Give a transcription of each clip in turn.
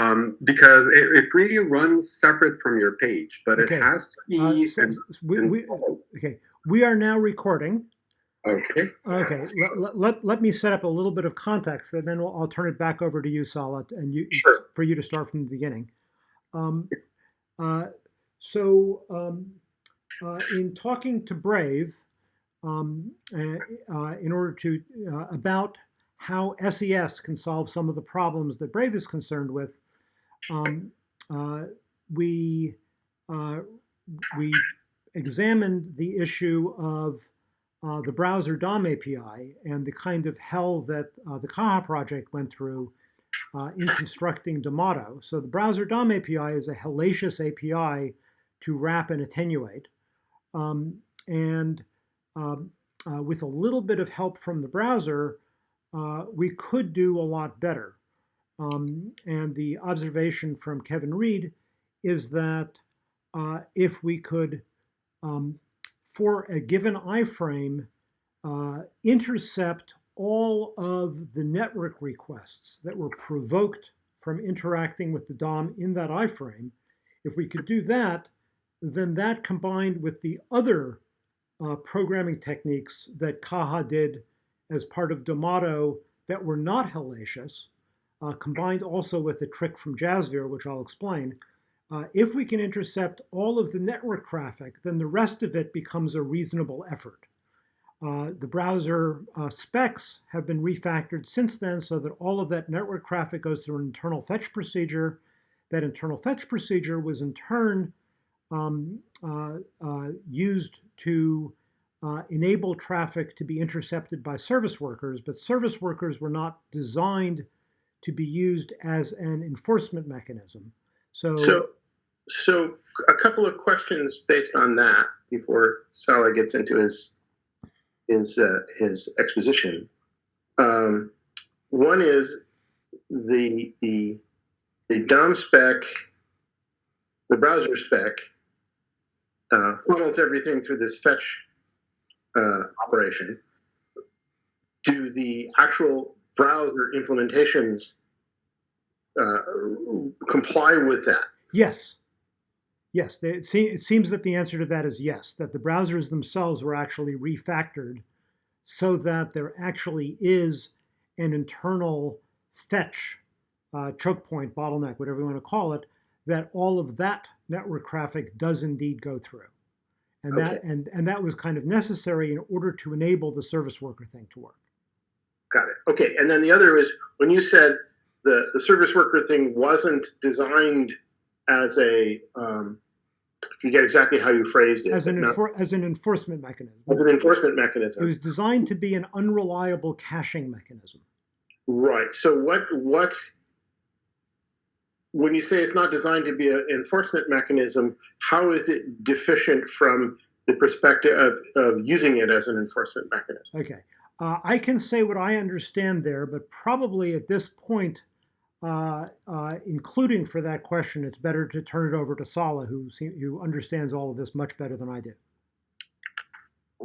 um, because it, it really runs separate from your page, but Okay. it has to be. Uh, so- ins- we, we, installed. okay, we are now recording. Okay. Okay, let, let, let me set up a little bit of context, and then I'll, I'll turn it back over to you, Salat, and you Sure. for you to start from the beginning. Um, uh, so, um, uh, in talking to Brave, um, uh, uh, in order to uh, about how SES can solve some of the problems that Brave is concerned with, um, uh, we uh, we examined the issue of uh, the browser DOM API and the kind of hell that uh, the Caja project went through uh, in constructing Domado. So the browser DOM API is a hellacious API to wrap and attenuate. Um, and um, uh, with a little bit of help from the browser, we could do a lot better. Um, and the observation from Kevin Reid is that uh, if we could um, for a given iframe, uh, intercept all of the network requests that were provoked from interacting with the DOM in that iframe. If we could do that, then that combined with the other uh, programming techniques that Caja did as part of Domado that were not hellacious, uh, combined also with a trick from Jasvir, which I'll explain, uh, if we can intercept all of the network traffic, then the rest of it becomes a reasonable effort. Uh, the browser uh, specs have been refactored since then so that all of that network traffic goes through an internal fetch procedure. That internal fetch procedure was in turn um, uh, uh, used to uh, enable traffic to be intercepted by service workers, but service workers were not designed to be used as an enforcement mechanism. So, So, so a couple of questions based on that before Salah gets into his his uh, his exposition. Um, one is the the the DOM spec, the browser spec, uh, funnels everything through this fetch uh, operation. Do the actual browser implementations uh, comply with that? Yes. Yes, they, it, se it seems that the answer to that is yes, that the browsers themselves were actually refactored so that there actually is an internal fetch, uh, choke point, bottleneck, whatever you want to call it, that all of that network traffic does indeed go through. And that and, and that was kind of necessary in order to enable the service worker thing to work. Got it. Okay. And then the other is when you said the, the service worker thing wasn't designed as a, um, you get exactly how you phrased it, As an, not- as an enforcement mechanism. as an enforcement mechanism. It was designed to be an unreliable caching mechanism. Right. So what, what, when you say it's not designed to be an enforcement mechanism, how is it deficient from the perspective of, of using it as an enforcement mechanism? Okay. Uh, I can say what I understand there, but probably at this point, uh, uh, including for that question, it's better to turn it over to Sala, who who understands all of this much better than I do.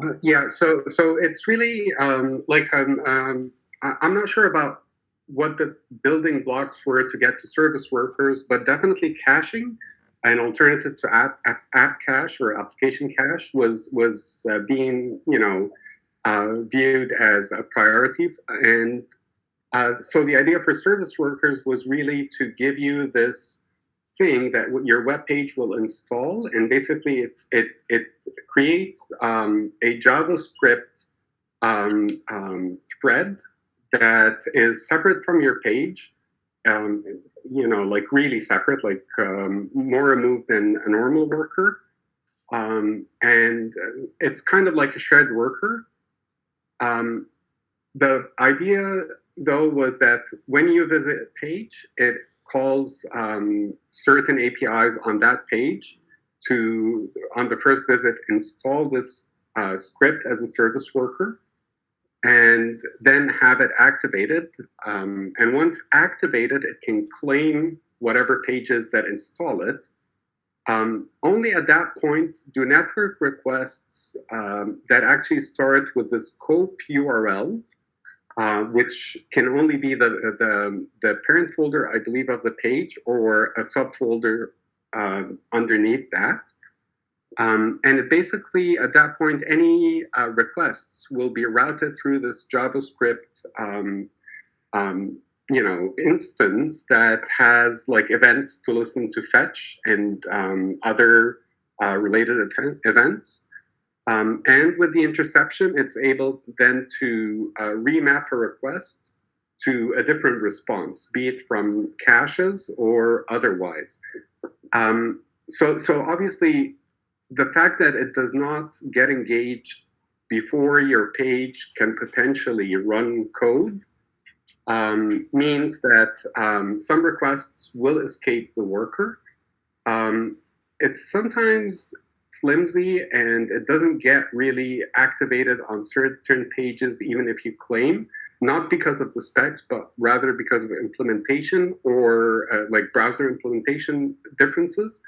Uh, yeah, so so it's really um, like um, um, I'm not sure about what the building blocks were to get to service workers, but definitely caching, an alternative to app, app, app cache or application cache, was was uh, being you know viewed as a priority, and uh, so the idea for service workers was really to give you this thing that your web page will install, and basically it's it it creates um, a JavaScript um, um, thread that is separate from your page. Um, you know, like really separate, like um, more removed than a normal worker. Um, and uh, it's kind of like a shared worker. Um, the idea, though, was that when you visit a page, it calls um, certain APIs on that page to, on the first visit, install this uh, script as a service worker and then have it activated. Um, and once activated, it can claim whatever pages that install it. Um, only at that point do network requests um, that actually start with the scope URL uh, which can only be the, the, the parent folder, I believe, of the page or a subfolder uh, underneath that. Um, and basically, at that point, any uh, requests will be routed through this JavaScript, um, um, you know, instance that has like events to listen to fetch and um, other uh, related event events. Um, and with the interception, it's able then to uh, remap a request to a different response, be it from caches or otherwise. Um, so, so obviously, the fact that it does not get engaged before your page can potentially run code um, means that um, some requests will escape the worker. Um, it's sometimes flimsy and it doesn't get really activated on certain pages, even if you claim, not because of the specs, but rather because of implementation or uh, like browser implementation differences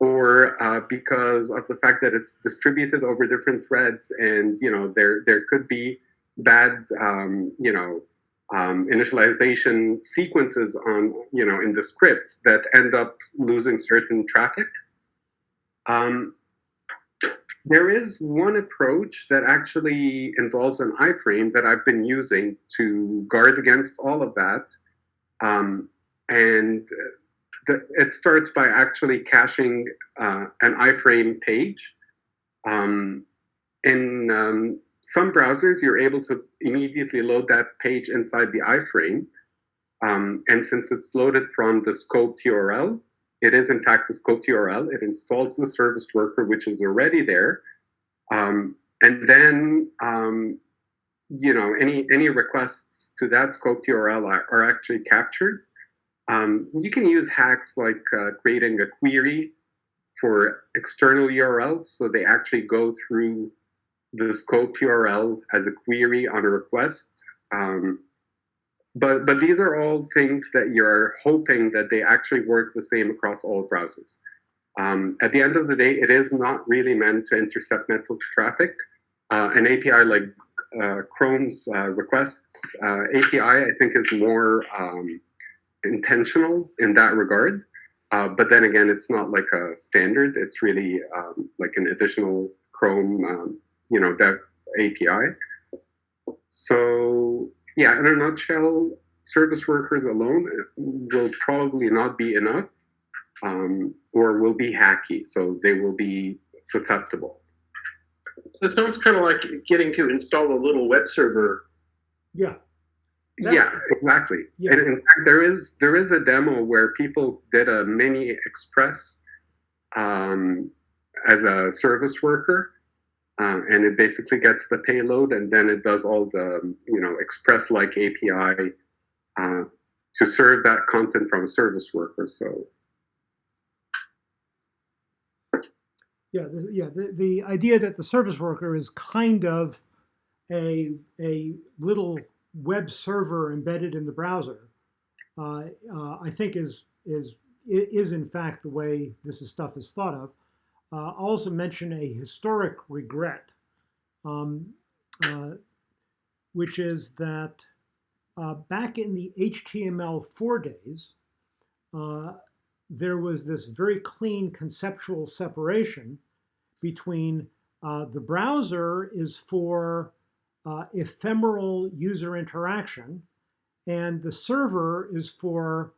or uh, because of the fact that it's distributed over different threads and you know there there could be bad um, you know um, initialization sequences on you know in the scripts that end up losing certain traffic um, there is one approach that actually involves an iframe that I've been using to guard against all of that. Um, and the, it starts by actually caching uh, an iframe page. Um, in um, some browsers, you're able to immediately load that page inside the iframe. Um, and since it's loaded from the scope URL, it is in fact the scope URL. It installs the service worker, which is already there. Um, and then, um, you know, any, any requests to that scope URL are, are actually captured. Um, you can use hacks like uh, creating a query for external URLs. So they actually go through the scope URL as a query on a request. Um, but, but these are all things that you're hoping that they actually work the same across all browsers. Um, at the end of the day, it is not really meant to intercept network traffic. Uh, an API like uh, Chrome's uh, requests uh, API, I think, is more um, intentional in that regard. Uh, but then again, it's not like a standard. It's really um, like an additional Chrome, um, you know, that API. So yeah, in a nutshell, service workers alone will probably not be enough um, or will be hacky. So they will be susceptible. It sounds kind of like getting to install a little web server. Yeah. That, yeah, exactly. Yeah. And in fact, there is there is a demo where people did a mini express um, as a service worker, uh, and it basically gets the payload, and then it does all the you know express-like API uh, to serve that content from a service worker. So Yeah, yeah. The, the idea that the service worker is kind of a a little web server embedded in the browser, uh, uh, I think is is is in fact the way this is, stuff is thought of. Uh, I'll also mention a historic regret, um, uh, which is that uh, back in the HTML4 days, uh, there was this very clean conceptual separation between uh, the browser is for uh, ephemeral user interaction and the server is for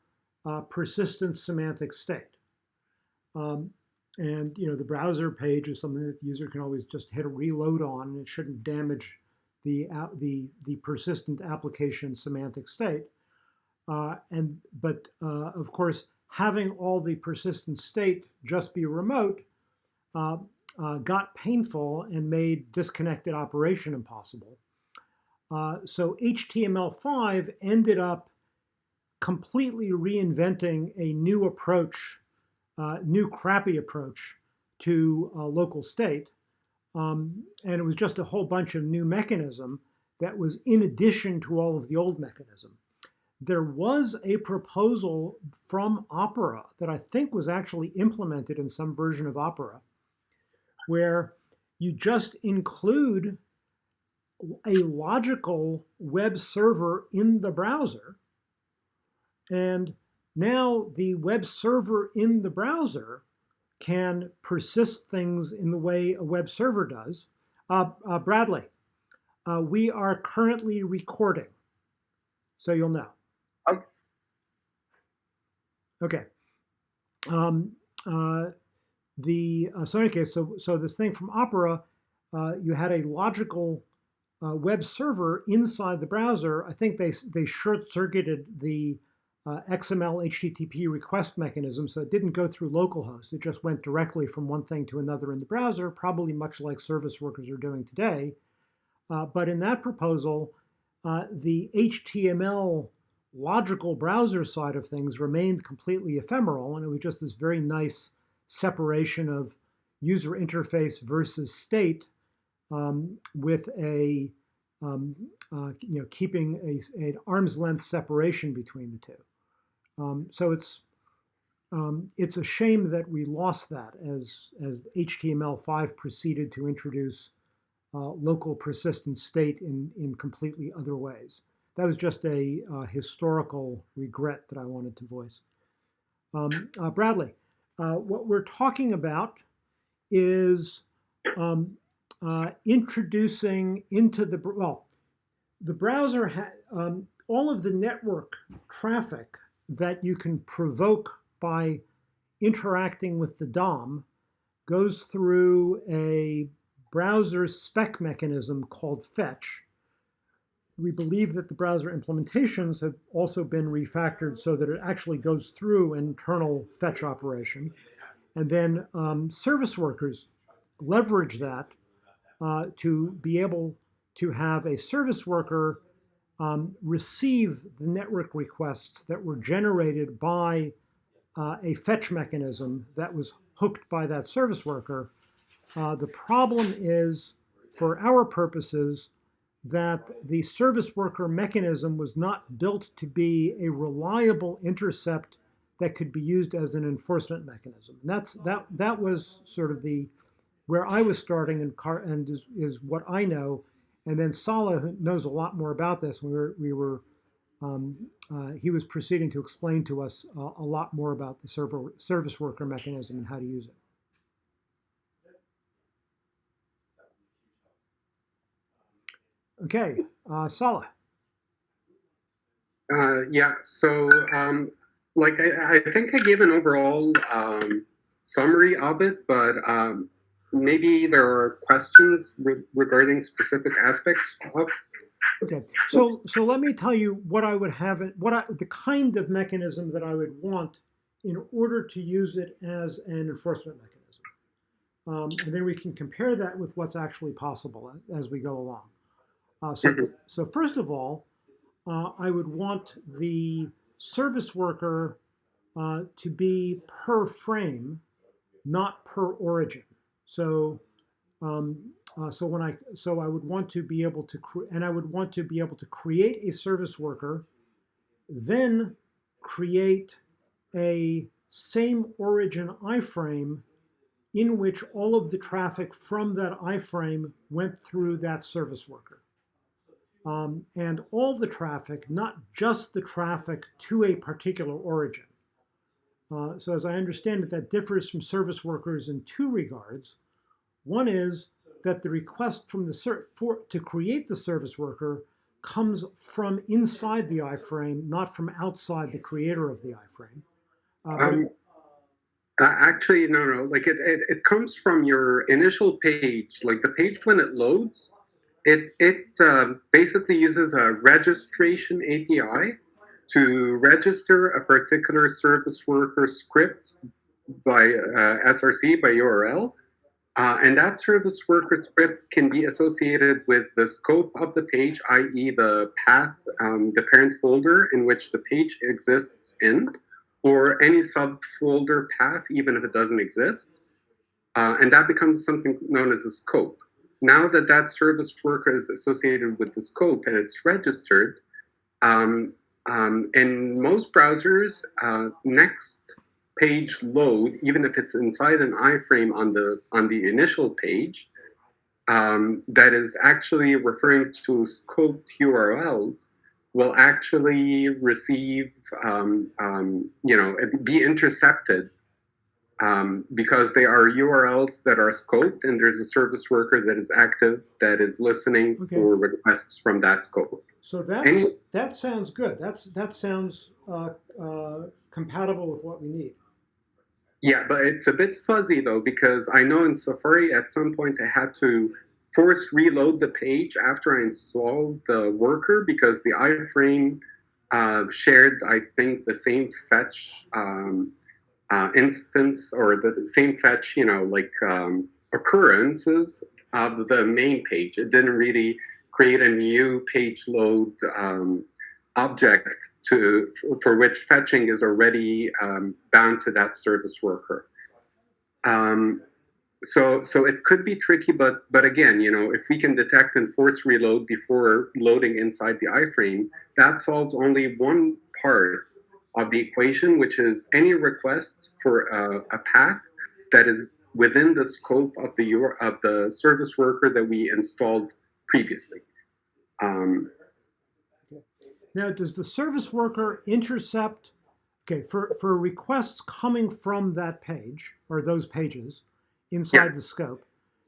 persistent semantic state. Um, and you know the browser page is something that the user can always just hit a reload on and it shouldn't damage the, the, the persistent application semantic state. Uh, and But uh, of course, having all the persistent state just be remote uh, uh, got painful and made disconnected operation impossible. Uh, so HTML5 ended up completely reinventing a new approach, uh, new crappy approach to local state. Um, and it was just a whole bunch of new mechanism that was in addition to all of the old mechanism there was a proposal from Opera that I think was actually implemented in some version of Opera, where you just include a logical web server in the browser. And now the web server in the browser can persist things in the way a web server does. Uh, uh, Bradley, uh, we are currently recording, so you'll know. Okay. Okay. Um, uh, the uh, so in any case, so so this thing from Opera, uh, you had a logical uh, web server inside the browser. I think they they short circuited the uh, XML HTTP request mechanism, so it didn't go through localhost. It just went directly from one thing to another in the browser, probably much like service workers are doing today. Uh, but in that proposal, uh, the HTML logical browser side of things remained completely ephemeral, and it was just this very nice separation of user interface versus state um, with a um, uh, you know keeping a, an arm's length separation between the two. Um, so it's um, it's a shame that we lost that as as HTML5 proceeded to introduce uh, local persistent state in in completely other ways. That was just a uh, historical regret that I wanted to voice. Um, uh, Bradley, uh, what we're talking about is um, uh, introducing into the, well, the browser, um, all of the network traffic that you can provoke by interacting with the DOM goes through a browser spec mechanism called fetch. We believe that the browser implementations have also been refactored so that it actually goes through an internal fetch operation. And then um, service workers leverage that uh, to be able to have a service worker um, receive the network requests that were generated by uh, a fetch mechanism that was hooked by that service worker. Uh, the problem is, for our purposes, that the service worker mechanism was not built to be a reliable intercept that could be used as an enforcement mechanism. And that's that that was sort of the where I was starting and car and is, is what I know. And then Sala knows a lot more about this. We were we were um, uh, he was proceeding to explain to us uh, a lot more about the server service worker mechanism and how to use it. Okay, uh, Sala. Uh, yeah, so um, like I, I, think I gave an overall um, summary of it, but um, maybe there are questions re regarding specific aspects of. Okay, so so let me tell you what I would have it, what I, the kind of mechanism that I would want in order to use it as an enforcement mechanism, um, and then we can compare that with what's actually possible as we go along. Uh, so, mm-hmm. so first of all, uh, I would want the service worker uh, to be per frame, not per origin. So, um, uh, so when I so I would want to be able to and I would want to be able to create a service worker, then create a same origin iframe in which all of the traffic from that iframe went through that service worker um, and all the traffic, not just the traffic to a particular origin. Uh, so as I understand it, that differs from service workers in two regards. One is that the request from the for, to create the service worker comes from inside the iframe, not from outside the creator of the iframe. Uh, um, uh, actually, no, no. Like it, it, it comes from your initial page. Like the page when it loads, it, it um, basically uses a registration API to register a particular service worker script by uh, SRC, by URL. Uh, and that service worker script can be associated with the scope of the page, i.e. the path, um, the parent folder in which the page exists in, or any subfolder path, even if it doesn't exist. Uh, and that becomes something known as a scope. Now that that service worker is associated with the scope and it's registered, um, um, in most browsers, uh, next page load, even if it's inside an iframe on the on the initial page, um, that is actually referring to scoped URLs will actually receive, um, um, you know, be intercepted um, because they are URLs that are scoped and there's a service worker that is active that is listening Okay. for requests from that scope. So that's, Any- that sounds good. That's, that sounds uh, uh, compatible with what we need. Yeah, but it's a bit fuzzy though because I know in Safari at some point I had to force reload the page after I installed the worker because the iframe uh, shared, I think, the same fetch um, uh, instance or the same fetch, you know, like um, occurrences of the main page. It didn't really create a new page load um, object to for which fetching is already um, bound to that service worker. Um, so so it could be tricky, but but again, you know, if we can detect and force reload before loading inside the iframe, that solves only one part of the equation, which is any request for a, a path that is within the scope of the of the service worker that we installed previously. Um, Now, does the service worker intercept, okay, for, for requests coming from that page or those pages inside Yeah. the scope,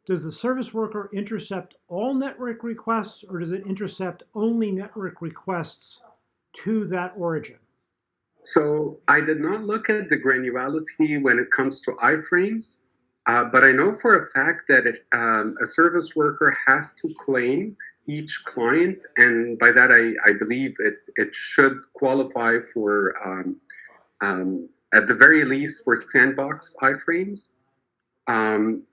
does the service worker intercept all network requests or does it intercept only network requests to that origin? So I did not look at the granularity when it comes to iframes, uh, but I know for a fact that if um, a service worker has to claim each client, and by that I, I believe it, it should qualify for, um, um, at the very least, for sandbox iframes. Um,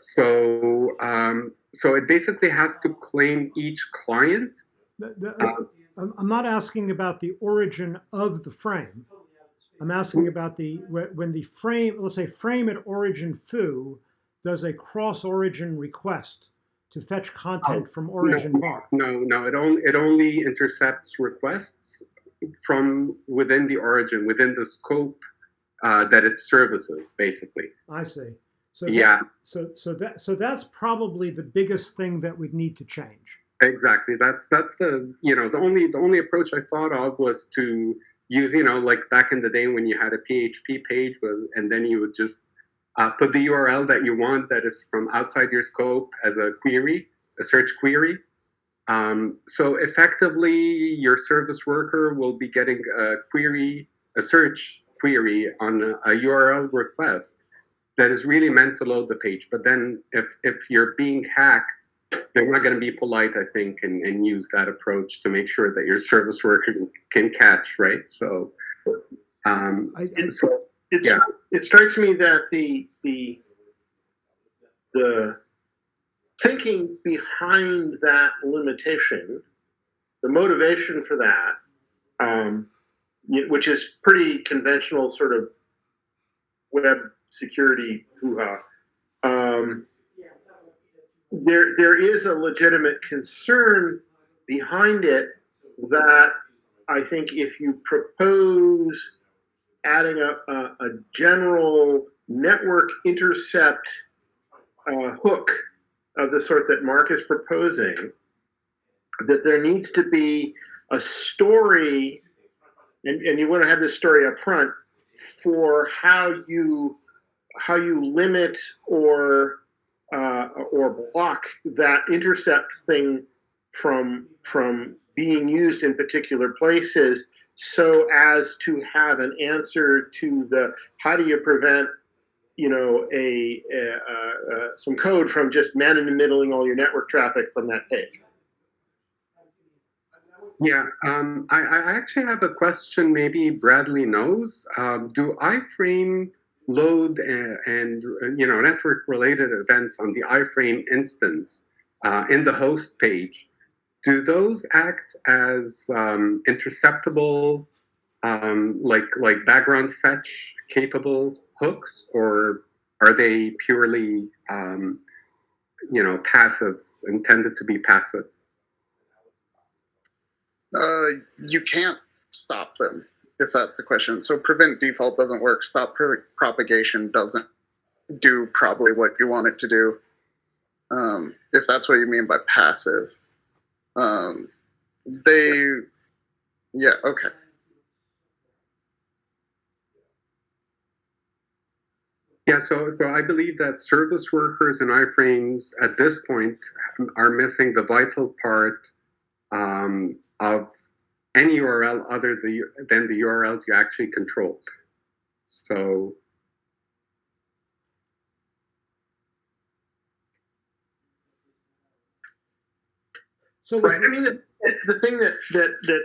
so, um, so it basically has to claim each client. The- the- I'm I'm not asking about the origin of the frame. I'm asking about the, when the frame, let's say frame at origin foo does a cross origin request to fetch content from origin bar. No, no, it only it only intercepts requests from within the origin, within the scope uh, that it services, basically. I see. So that- Yeah, So, so that, so that's probably the biggest thing that we'd need to change. exactly. That's that's the you know the only the only approach I thought of was to use you know like back in the day when you had a PHP page with, and then you would just uh, put the URL that you want that is from outside your scope as a query, a search query. Um, so effectively, your service worker will be getting a query, a search query on a, a URL request that is really meant to load the page. But then if, if you're being hacked, they're not going to be polite, I think, and, and use that approach to make sure that your service worker can catch, right? So, um, I, I- so It's, Yeah. It strikes me that the the the thinking behind that limitation, the motivation for that, um, which is pretty conventional sort of web security hoo-ha. Um, there there is a legitimate concern behind it that I think if you propose adding a, a, a general network intercept uh, hook of the sort that Mark is proposing, that there needs to be a story, and, and you want to have this story up front for how you how you limit or uh, or block that intercept thing from from being used in particular places so as to have an answer to the how do you prevent you know a, a, uh, some code from just man in the middling all your network traffic from that page Yeah, um, I, I actually have a question. Maybe Bradley knows. Um, do iframe load and, and you know network-related events on the iframe instance uh, in the host page? Do those act as um, interceptable, um, like like background fetch capable hooks, or are they purely um, you know passive, intended to be passive? Uh, you can't stop them if that's the question. So prevent default doesn't work. Stop pro- propagation doesn't do probably what you want it to do. Um, if that's what you mean by passive. Um, they, yeah, okay. Yeah, so, so I believe that service workers and iframes at this point are missing the vital part um, of any URL other than the URLs you actually control. So So Right. I mean, the, the thing that, that, that,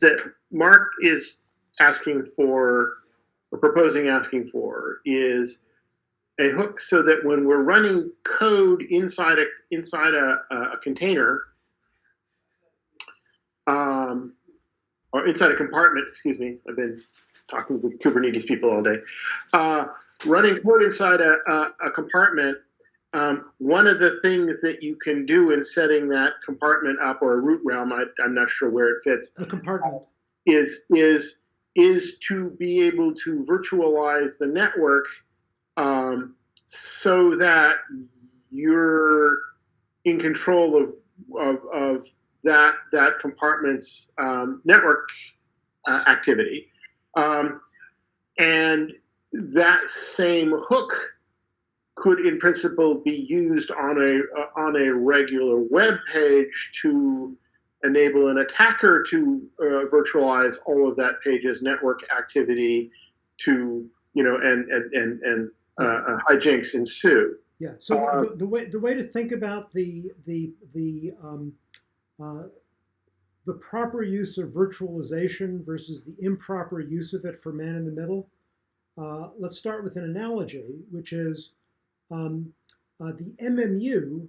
that Mark is asking for, or proposing asking for, is a hook so that when we're running code inside a, inside a, a container, um, or inside a compartment, excuse me, I've been talking with Kubernetes people all day, uh, running code inside a, a, a compartment um, one of the things that you can do in setting that compartment up or a root realm, I, I'm not sure where it fits, a compartment. is is is to be able to virtualize the network um, so that you're in control of of, of that that compartment's um, network uh, activity, um, and that same hook could in principle be used on a uh, on a regular web page to enable an attacker to uh, virtualize all of that page's network activity to you know and and and, and uh, hijinks ensue Yeah. So Uh, the, the way the way to think about the the the um, uh, the proper use of virtualization versus the improper use of it for man in the middle. Uh, let's start with an analogy, which is um, uh, the MMU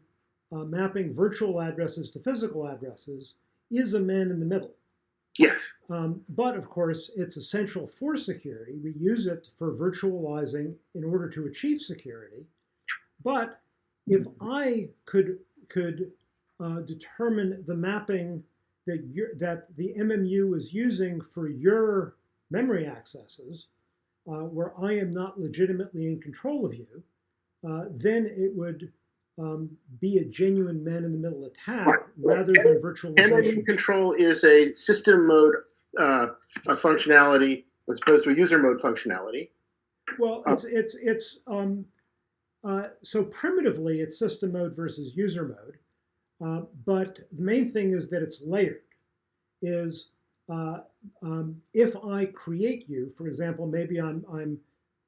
uh, mapping virtual addresses to physical addresses is a man in the middle. yes Um, but of course, it's essential for security. We use it for virtualizing in order to achieve security. But if I could could uh, determine the mapping that that the MMU is using for your memory accesses, uh, where I am not legitimately in control of you, uh, then it would um, be a genuine man-in-the-middle attack Right. rather than virtualization. MMU control is a system mode uh, a functionality as opposed to a user mode functionality Well, Uh, it's it's it's um, uh, so primitively it's system mode versus user mode, uh, but the main thing is that it's layered. Is uh, um, if I create you, for example, maybe I'm I'm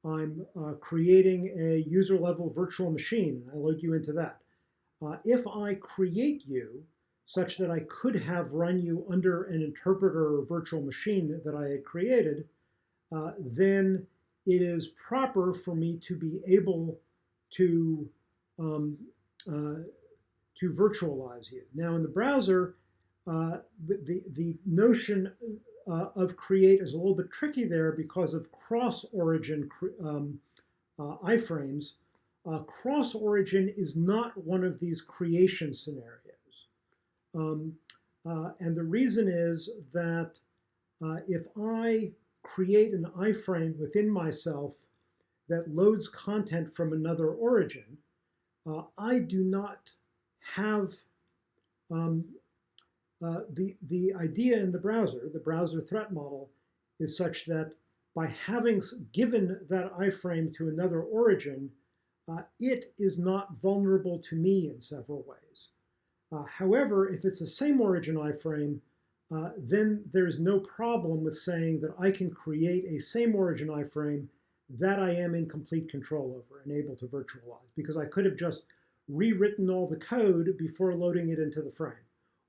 I'm uh, creating a user level virtual machine I load you into that. Uh, if I create you such that I could have run you under an interpreter or virtual machine that I had created, uh, then it is proper for me to be able to um, to virtualize you. Now in the browser, uh, the, the notion uh, of create is a little bit tricky there because of cross-origin um, uh, iframes. Uh, cross-origin is not one of these creation scenarios. Um, uh, and the reason is that uh, if I create an iframe within myself that loads content from another origin, I do not have um, uh, the, the idea in the browser, the browser threat model, is such that by having given that iframe to another origin, uh, it is not vulnerable to me in several ways. Uh, however, if it's the same origin iframe, uh, then there's no problem with saying that I can create a same origin iframe that I am in complete control over and able to virtualize because I could have just rewritten all the code before loading it into the frame.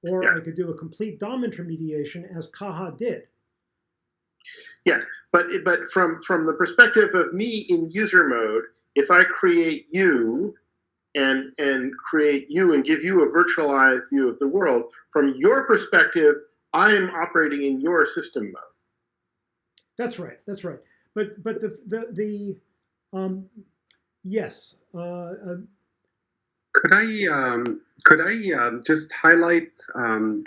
Or Yeah. I could do a complete DOM intermediation as Caja did. Yes, but but from from the perspective of me in user mode, if I create you and and create you and give you a virtualized view of the world, from your perspective, I am operating in your system mode. That's right. That's right. But but the the the um, yes. Uh, uh, could I um, could I um, just highlight um,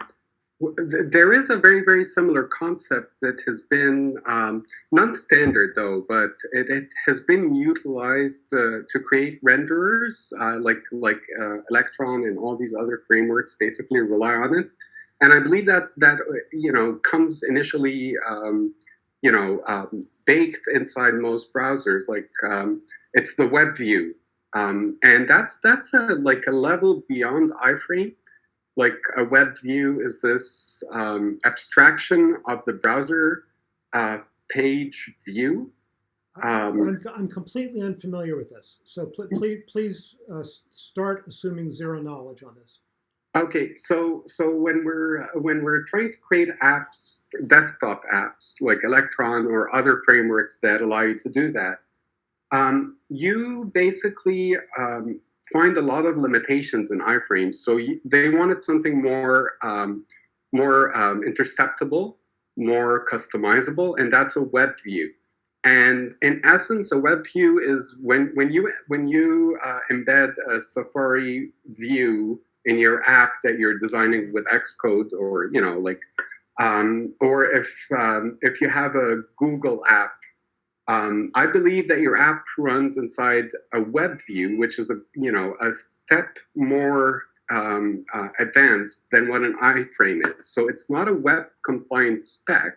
th- There is a very, very similar concept that has been um, non-standard though, but it, it has been utilized uh, to create renderers uh, like like uh, Electron and all these other frameworks basically rely on it. And I believe that that uh, you know comes initially um, you know baked inside most browsers. Like it's the web view, um, and that's that's a like a level beyond iframe like a web view is this um, abstraction of the browser uh, page view. Um, I'm, I'm completely unfamiliar with this, so pl- please, please uh, start assuming zero knowledge on this. Okay, so so when we're when we're trying to create apps, desktop apps like Electron or other frameworks that allow you to do that, um, you basically um, find a lot of limitations in iframes. So you, they wanted something more um, more um, interceptable, more customizable, and that's a web view. And in essence, a web view is when when you when you uh, embed a Safari view in your app that you're designing with Xcode, or you know, like, um, or if um, if you have a Google app um, I believe that your app runs inside a web view, which is a you know a step more um, uh, advanced than what an iframe is. So it's not a web compliant spec,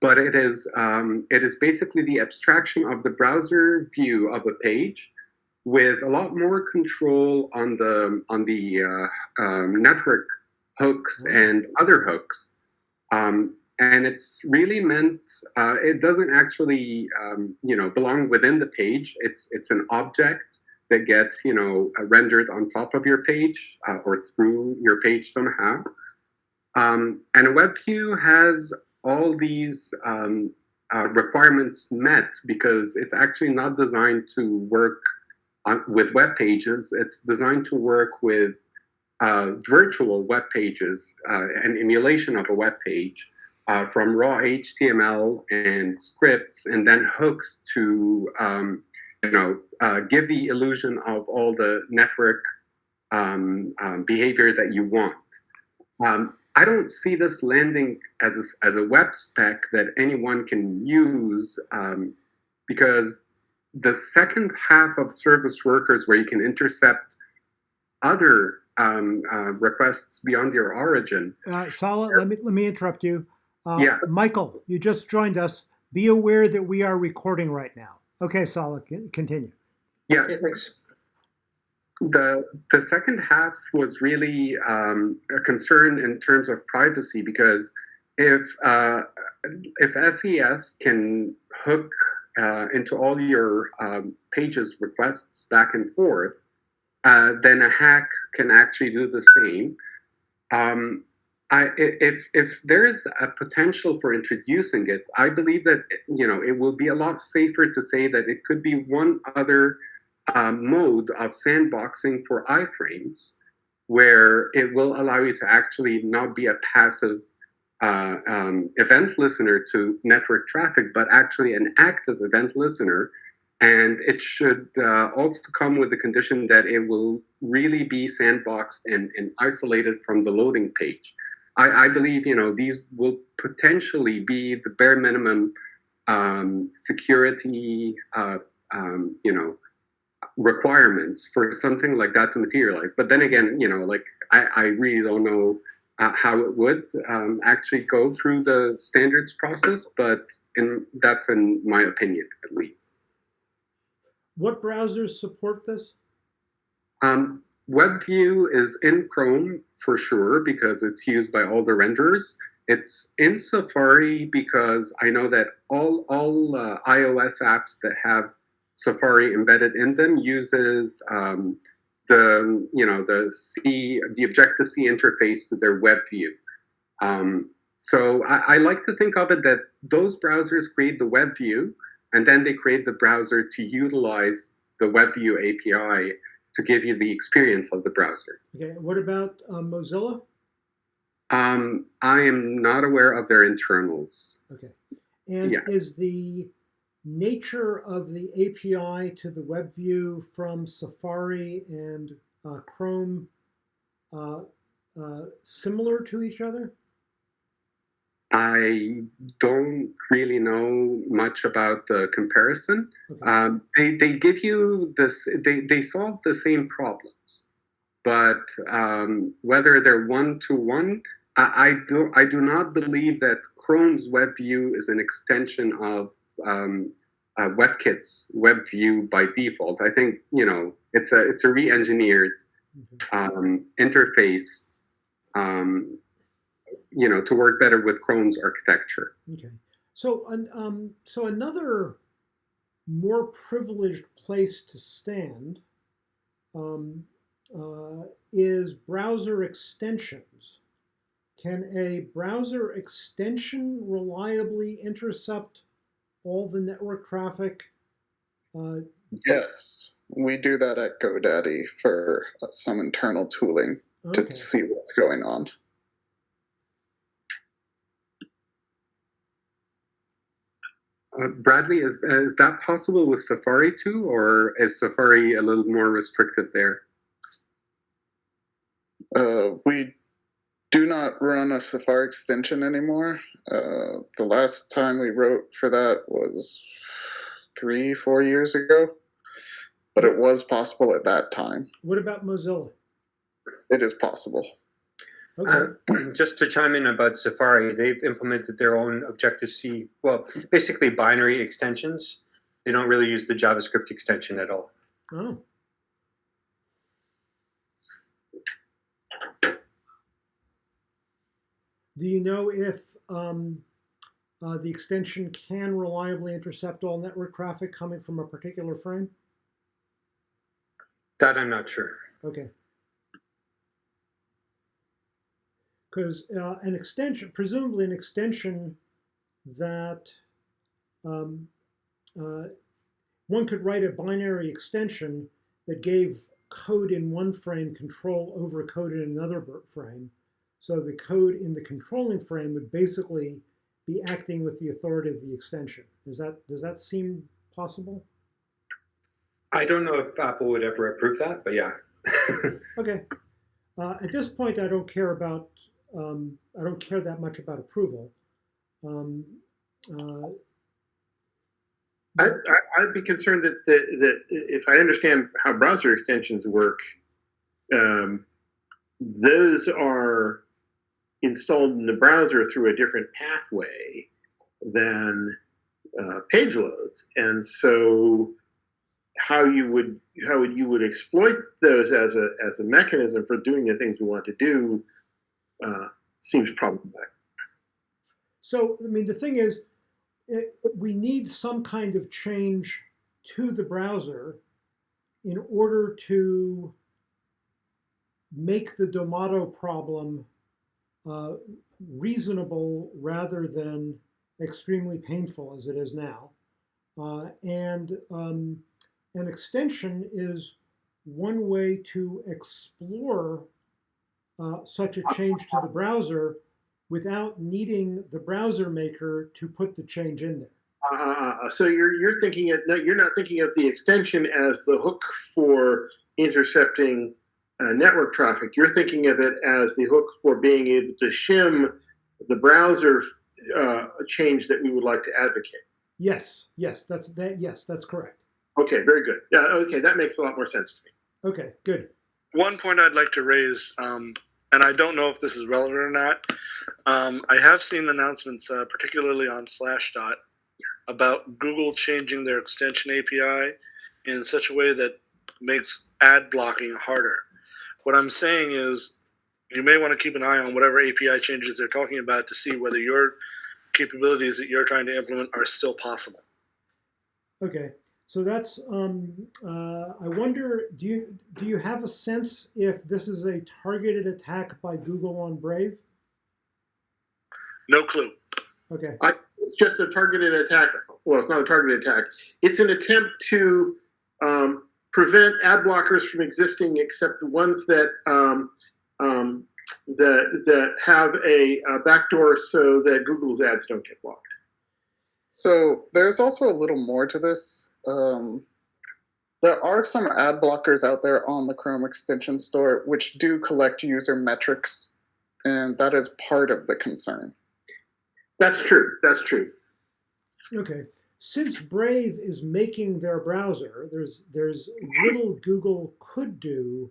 but it is um, it is basically the abstraction of the browser view of a page with a lot more control on the on the uh, um, network hooks and other hooks. Um, and it's really meant uh, it doesn't actually um, you know belong within the page. It's it's an object that gets you know uh, rendered on top of your page uh, or through your page somehow. Um, and a web view has all these um, uh, requirements met because it's actually not designed to work on, with web pages. It's designed to work with uh, virtual web pages uh, an emulation of a web page uh, from raw HTML and scripts, and then hooks to um, you know uh, give the illusion of all the network um, um, behavior that you want. Um, I don't see this landing as a, as a web spec that anyone can use um, because the second half of service workers, where you can intercept other um, uh, requests beyond your origin. Uh, Sala, let me let me interrupt you. Uh, Yeah. Michael, you just joined us. Be aware that we are recording right now. Okay, Sala, continue. Yes, thanks. the the second half was really um, a concern in terms of privacy because if uh, if SES can hook uh, into all your um, pages requests back and forth, uh, then a hack can actually do the same. Um, I, if if there is a potential for introducing it, I believe that you know it will be a lot safer to say that it could be one other um, mode of sandboxing for iframes, where it will allow you to actually not be a passive uh, um, event listener to network traffic, but actually an active event listener. And it should uh, also come with the condition that it will really be sandboxed and, and isolated from the loading page. I, I believe you know these will potentially be the bare minimum um, security uh, um, you know requirements for something like that to materialize. But then again, you know, like I, I really don't know uh, how it would um, actually go through the standards process, but in, that's in my opinion at least. What browsers support this? Um, WebView is in Chrome for sure because it's used by all the renderers. It's in Safari because I know that all all uh, iOS apps that have Safari embedded in them uses um, the you know the C the Objective C interface to their web view. Um, so I, I, like to think of it that those browsers create the web view, and then they create the browser to utilize the web view API to give you the experience of the browser. Okay, what about uh, Mozilla? Um, I am not aware of their internals. Okay, and Yeah. is the nature of the API to the web view from Safari and uh, Chrome uh, uh, similar to each other? I don't really know much about the comparison. Okay. Um, they, they give you this, they, they solve the same problems, but um, whether they're one to one, I, I do I do not believe that Chrome's WebView is an extension of um, uh, WebKit's WebView by default. I think you know it's a it's a re-engineered Okay. um, interface, um, you know, to work better with Chrome's architecture. Okay. So, an- um, so another more privileged place to stand um, uh, is browser extensions. Can a browser extension reliably intercept all the network traffic? Uh, Yes, we do that at GoDaddy for uh, some internal tooling to see what's going on. Uh, Bradley, is is that possible with Safari too, or is Safari a little more restrictive there? Uh, we do not run a Safari extension anymore. Uh, the last time we wrote for that was three, four years ago, but it was possible at that time. What about Mozilla? It is possible. Okay. Just to chime in about Safari, they've implemented their own Objective C, well, basically binary extensions. They don't really use the JavaScript extension at all. Oh. Do you know if um, uh, the extension can reliably intercept all network traffic coming from a particular frame? That I'm not sure. Okay. Because uh, an extension, presumably an extension that um, uh, one could write a binary extension that gave code in one frame control over code in another frame. So the code in the controlling frame would basically be acting with the authority of the extension. Does that does that seem possible? I don't know if Apple would ever approve that, but yeah. Okay. Uh, at this point, I don't care about, um, I don't care that much about approval. Um, uh, I, I'd be concerned that, that, if I understand how browser extensions work, um, those are installed in the browser through a different pathway than uh, page loads, and so how you would how would you would exploit those as a as a mechanism for doing the things we want to do uh, seems problematic. so, I mean, the thing is, it, we need some kind of change to the browser in order to make the Domado problem uh, reasonable rather than extremely painful as it is now. Uh, and um, an extension is one way to explore uh, such a change to the browser without needing the browser maker to put the change in there. Uh, so you're you're thinking it. No, you're not thinking of the extension as the hook for intercepting uh, network traffic. You're thinking of it as the hook for being able to shim the browser uh, change that we would like to advocate. Yes, yes, that's that. Yes, that's correct. Okay, very good. Yeah, okay, that makes a lot more sense to me. Okay, good. one point I'd like to raise, um, and I don't know if this is relevant or not. Um, I have seen announcements, uh, particularly on Slashdot, about Google changing their extension API in such a way that makes ad blocking harder. What I'm saying is, you may want to keep an eye on whatever API changes they're talking about to see whether your capabilities that you're trying to implement are still possible. Okay, so that's. Um, uh, I wonder, do you do you have a sense if this is a targeted attack by Google on Brave? No clue. Okay, It's just a targeted attack. Well, it's not a targeted attack. It's an attempt to um, prevent ad blockers from existing, except the ones that um, um, that that have a, a backdoor so that Google's ads don't get blocked. So there's also a little more to this. Um, there are some ad blockers out there on the Chrome extension store which do collect user metrics, and that is part of the concern. That's true. That's true. Okay. Since Brave is making their browser, there's there's little Google could do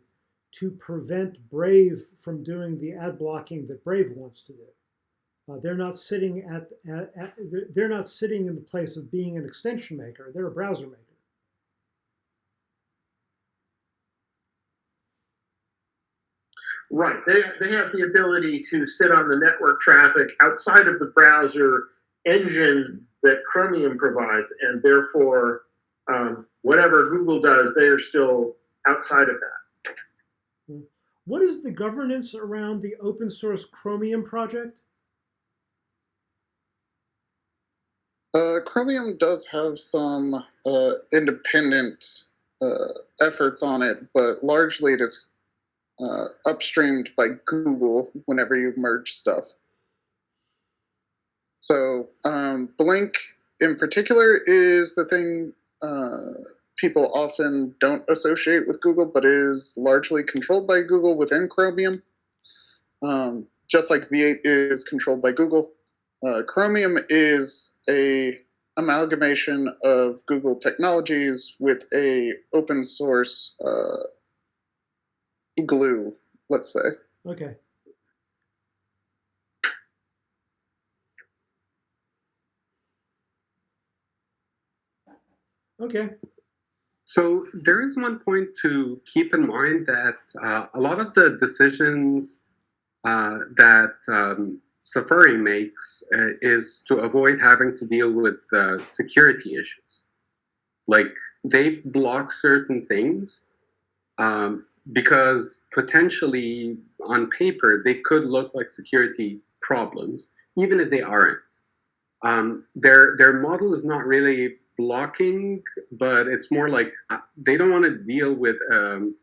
to prevent Brave from doing the ad blocking that Brave wants to do. Uh, they're not sitting at, at, at they're- not sitting in the place of being an extension maker. They're a browser maker. Right. They, they have the ability to sit on the network traffic outside of the browser engine that Chromium provides, and therefore, um, whatever Google does, they are still outside of that. What is the governance around the open source Chromium project? Uh, Chromium does have some uh, independent uh, efforts on it, but largely it is uh, upstreamed by Google whenever you merge stuff. So um, Blink in particular is the thing uh, people often don't associate with Google, but is largely controlled by Google within Chromium. Um, just like V8 is controlled by Google, uh, Chromium is a amalgamation of Google technologies with a open source uh, glue, let's say. Okay. Okay. So there is one point to keep in mind that uh, a lot of the decisions uh, that um, Safari makes uh, is to avoid having to deal with uh, security issues. Like they block certain things um, because potentially on paper they could look like security problems, even if they aren't. Um, their their model is not really blocking, but it's more like uh, they don't want to deal with um,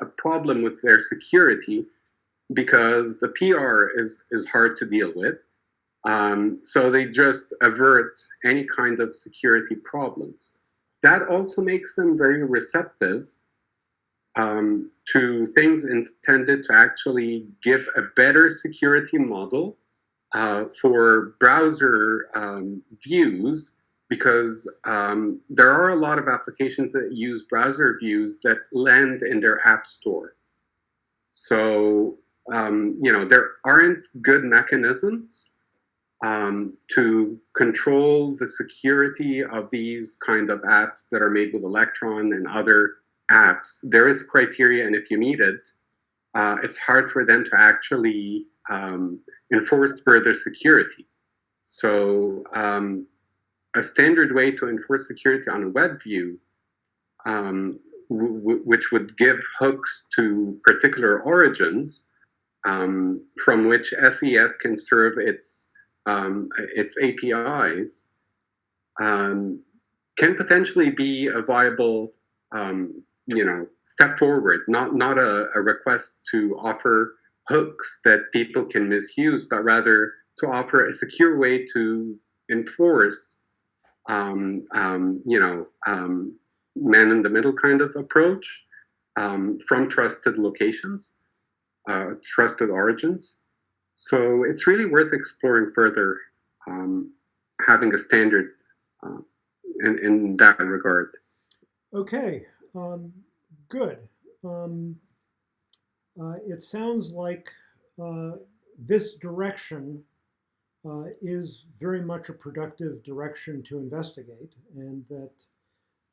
a problem with their security because the PR is is hard to deal with. Um, so they just avert any kind of security problems. That also makes them very receptive um, to things intended to actually give a better security model uh, for browser um, views because um, there are a lot of applications that use browser views that land in their app store. So, um, you know, there aren't good mechanisms um, to control the security of these kind of apps that are made with Electron and other apps. There is criteria, and if you meet it, uh, it's hard for them to actually um, enforce further security. So, um, a standard way to enforce security on a web view, um, which would give hooks to particular origins um, from which SES can serve its um, its APIs, um, can potentially be a viable, um, you know, step forward. Not not a, a request to offer hooks that people can misuse, but rather to offer a secure way to enforce um, um, you know, um, man in the middle kind of approach um, from trusted locations, uh, trusted origins. So it's really worth exploring further, um, having a standard uh, in, in that regard. Okay. Um, good. Um, uh, it sounds like uh, this direction uh, is very much a productive direction to investigate, and that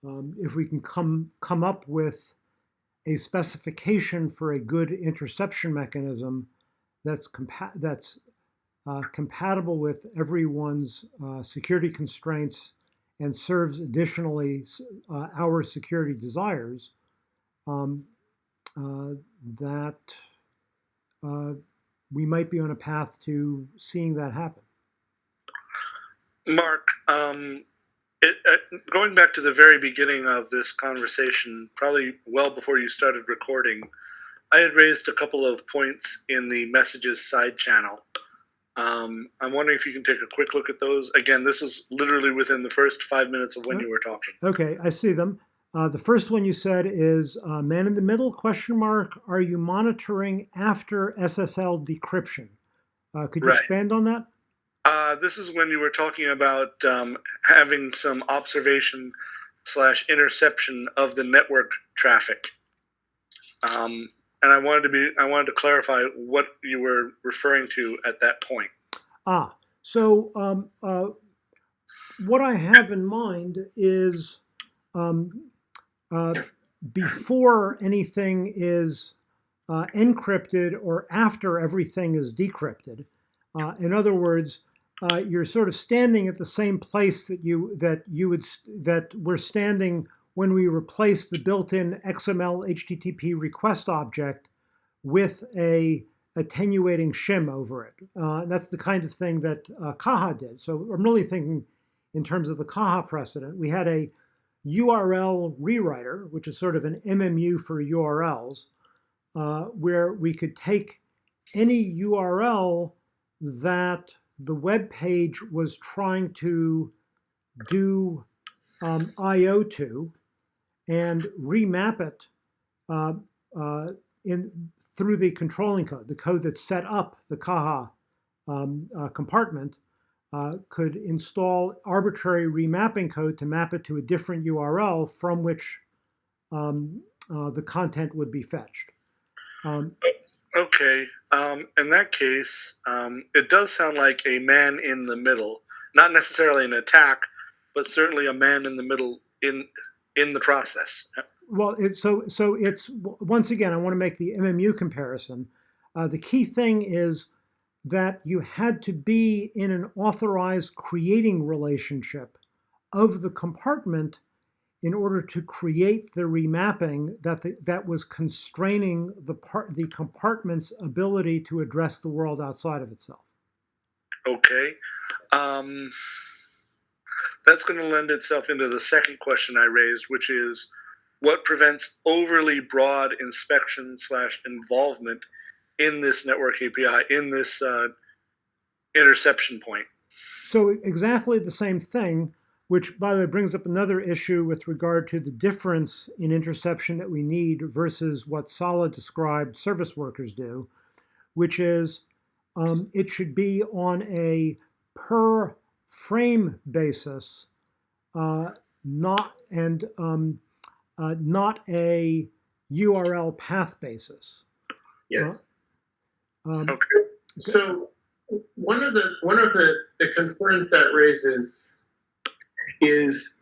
um, if we can come come up with a specification for a good interception mechanism that's compa- that's uh, compatible with everyone's uh, security constraints and serves additionally uh, our security desires, um, uh, that uh, we might be on a path to seeing that happen. Mark, um, it, uh, going back to the very beginning of this conversation, probably well before you started recording, I had raised a couple of points in the messages side channel. Um, I'm wondering if you can take a quick look at those. Again, this is literally within the first five minutes of when you were talking. Okay, I see them. Uh, the first one you said is uh, man in the middle question mark. Are you monitoring after SSL decryption? Uh, could you Right. expand on that? Uh, this is when you were talking about um, having some observation slash interception of the network traffic. Um, and I wanted to be I wanted to clarify what you were referring to at that point. Ah, so um, uh, what I have in mind is um, uh, before anything is uh, encrypted or after everything is decrypted. Uh, in other words, uh, you're sort of standing at the same place that you that you would that we're standing when we replace the built-in XML HTTP request object with a attenuating shim over it. Uh, that's the kind of thing that uh, Caja did. So I'm really thinking in terms of the Caja precedent. We had a URL rewriter, which is sort of an MMU for URLs, uh, where we could take any URL that the web page was trying to do um, I/O to, and remap it uh, uh, in through the controlling code, the code that set up the Caja um, uh, compartment, uh, could install arbitrary remapping code to map it to a different URL from which um, uh, the content would be fetched. Um, Okay, um, in that case, um, it does sound like a man in the middle, not necessarily an attack, but certainly a man in the middle in in the process. Well, it's so so it's once again I want to make the MMU comparison. Uh, the key thing is that you had to be in an authorized creating relationship of the compartment in order to create the remapping that the, that was constraining the part the compartment's ability to address the world outside of itself. Okay, um, that's going to lend itself into the second question I raised, which is what prevents overly broad inspection slash involvement in this network API in this uh, interception point. So exactly the same thing which by the way brings up another issue with regard to the difference in interception that we need versus what Solid described service workers do, which is um, it should be on a per frame basis, uh, not and um, uh, not a URL path basis. Yes. Um, Okay. So one of the one of the, the concerns that raises is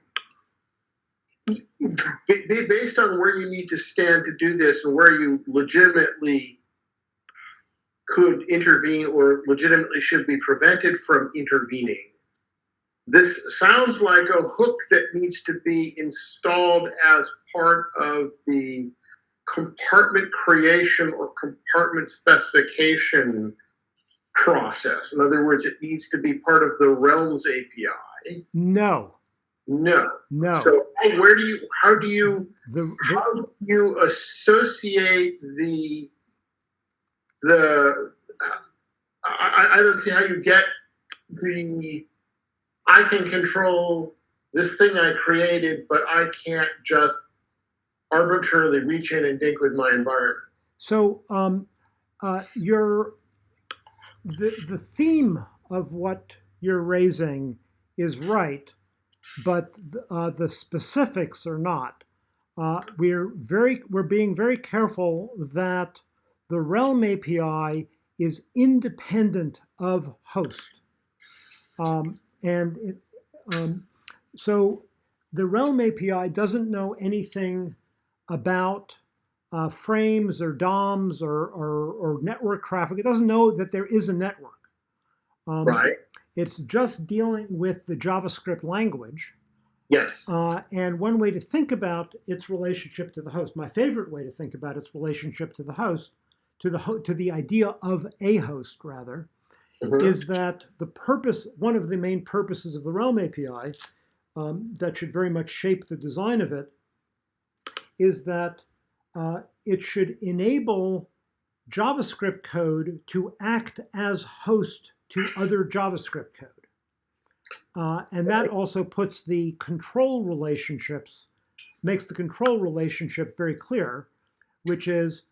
based on where you need to stand to do this and where you legitimately could intervene or legitimately should be prevented from intervening. This sounds like a hook that needs to be installed as part of the compartment creation or compartment specification process. In other words, it needs to be part of the Realms API. no, No. no. So how- where do you? How do you? the, the, How do you associate the the? I, I- I don't see how you get the. I can control this thing I created, but I can't just arbitrarily reach in and dig with my environment. So um, uh, your the the theme of what you're raising is right, but uh, the specifics are not. Uh, we're very we're being very careful that the Realm API is independent of host, um, and it, um, so the Realm API doesn't know anything about uh, frames or DOMs or, or, or network traffic. It doesn't know that there is a network. Um, Right. It's just dealing with the JavaScript language. Yes. Uh, and one way to think about its relationship to the host, my favorite way to think about its relationship to the host, to the ho- to the idea of a host rather, Mhm. is that the purpose, one of the main purposes of the Realm API, um, that should very much shape the design of it, is that uh, it should enable JavaScript code to act as host to other JavaScript code. Uh, and that also puts the control relationships, makes the control relationship very clear, which is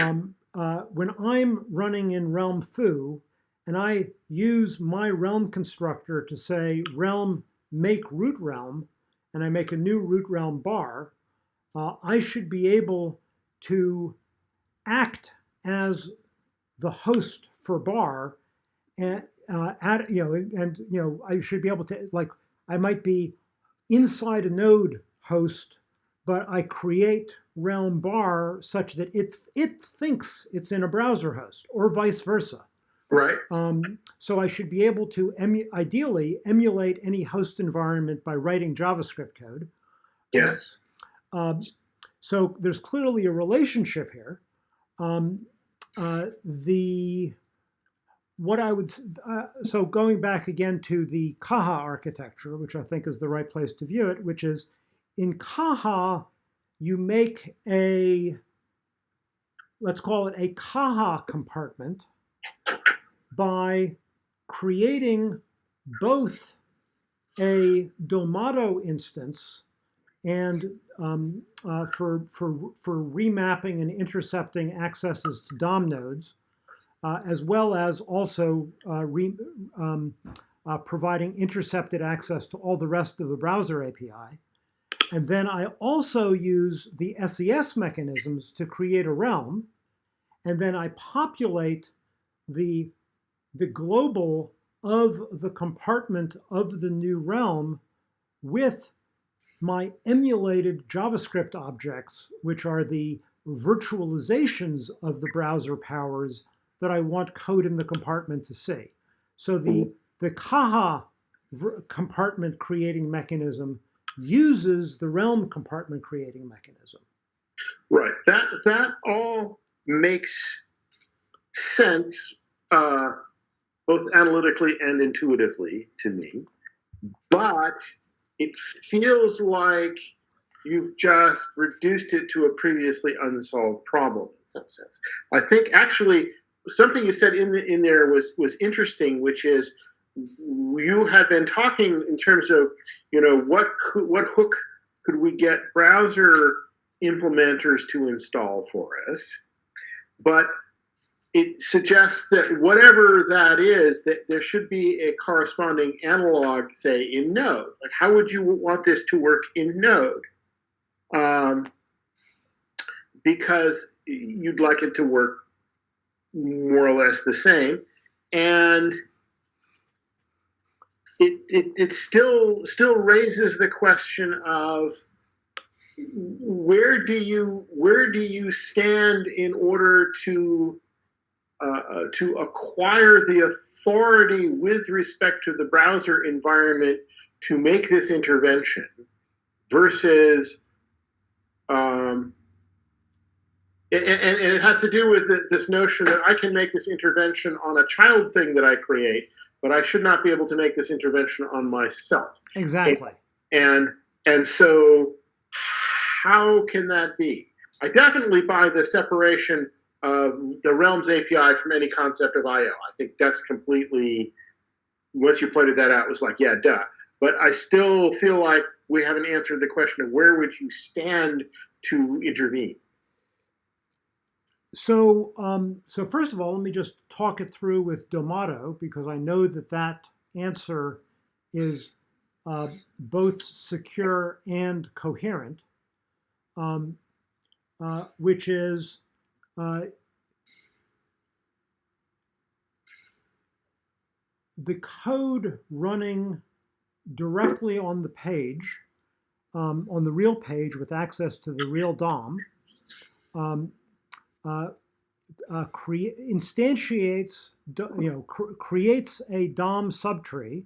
um, uh, when I'm running in Realm Foo and I use my realm constructor to say realm make root realm, and I make a new root realm bar, uh, I should be able to act as the host for bar and uh, add, you know, and, you know, I should be able to like I might be inside a node host, but I create realm bar such that it it thinks it's in a browser host or vice versa. Right. Um, so I should be able to emu- ideally emulate any host environment by writing JavaScript code. Yes. Um, so there's clearly a relationship here. Um, uh, the what I would uh, so going back again to the Caja architecture, which I think is the right place to view it, which is in Caja you make a let's call it a Caja compartment by creating both a Domado instance and um, uh, for, for, for remapping and intercepting accesses to DOM nodes, as well as also uh, re, um, uh, providing intercepted access to all the rest of the browser API. And then I also use the SES mechanisms to create a realm, and then I populate the, the global of the compartment of the new realm with my emulated JavaScript objects, which are the virtualizations of the browser powers that I want code in the compartment to see. So the, the Caja compartment creating mechanism uses the realm compartment creating mechanism. Right. That that all makes sense, uh, both analytically and intuitively to me. But it feels like you've just reduced it to a previously unsolved problem in some sense. I think actually something you said in the, in there was was interesting, which is you had been talking in terms of you know what could, what hook could we get browser implementers to install for us, but it suggests that whatever that is, that there should be a corresponding analog, say, in Node. Like, how would you want this to work in Node? Um, because you'd like it to work more or less the same, and it, it, it still still raises the question of where do you where do you stand in order to uh, to acquire the authority with respect to the browser environment to make this intervention versus um, and, and, it has to do with this notion that I can make this intervention on a child thing that I create, but I should not be able to make this intervention on myself. Exactly. And and so how can that be? I definitely buy the separation of the Realms API from any concept of I/O. I think that's completely once you pointed that out, it was like, yeah, duh. But I still feel like we haven't answered the question of where would you stand to intervene. So, um, so first of all, let me just talk it through with Domado because I know that that answer is uh, both secure and coherent, um, uh, which is uh, the code running directly on the page, um, on the real page with access to the real DOM, uh, uh, instantiates, you know, cr creates a DOM subtree,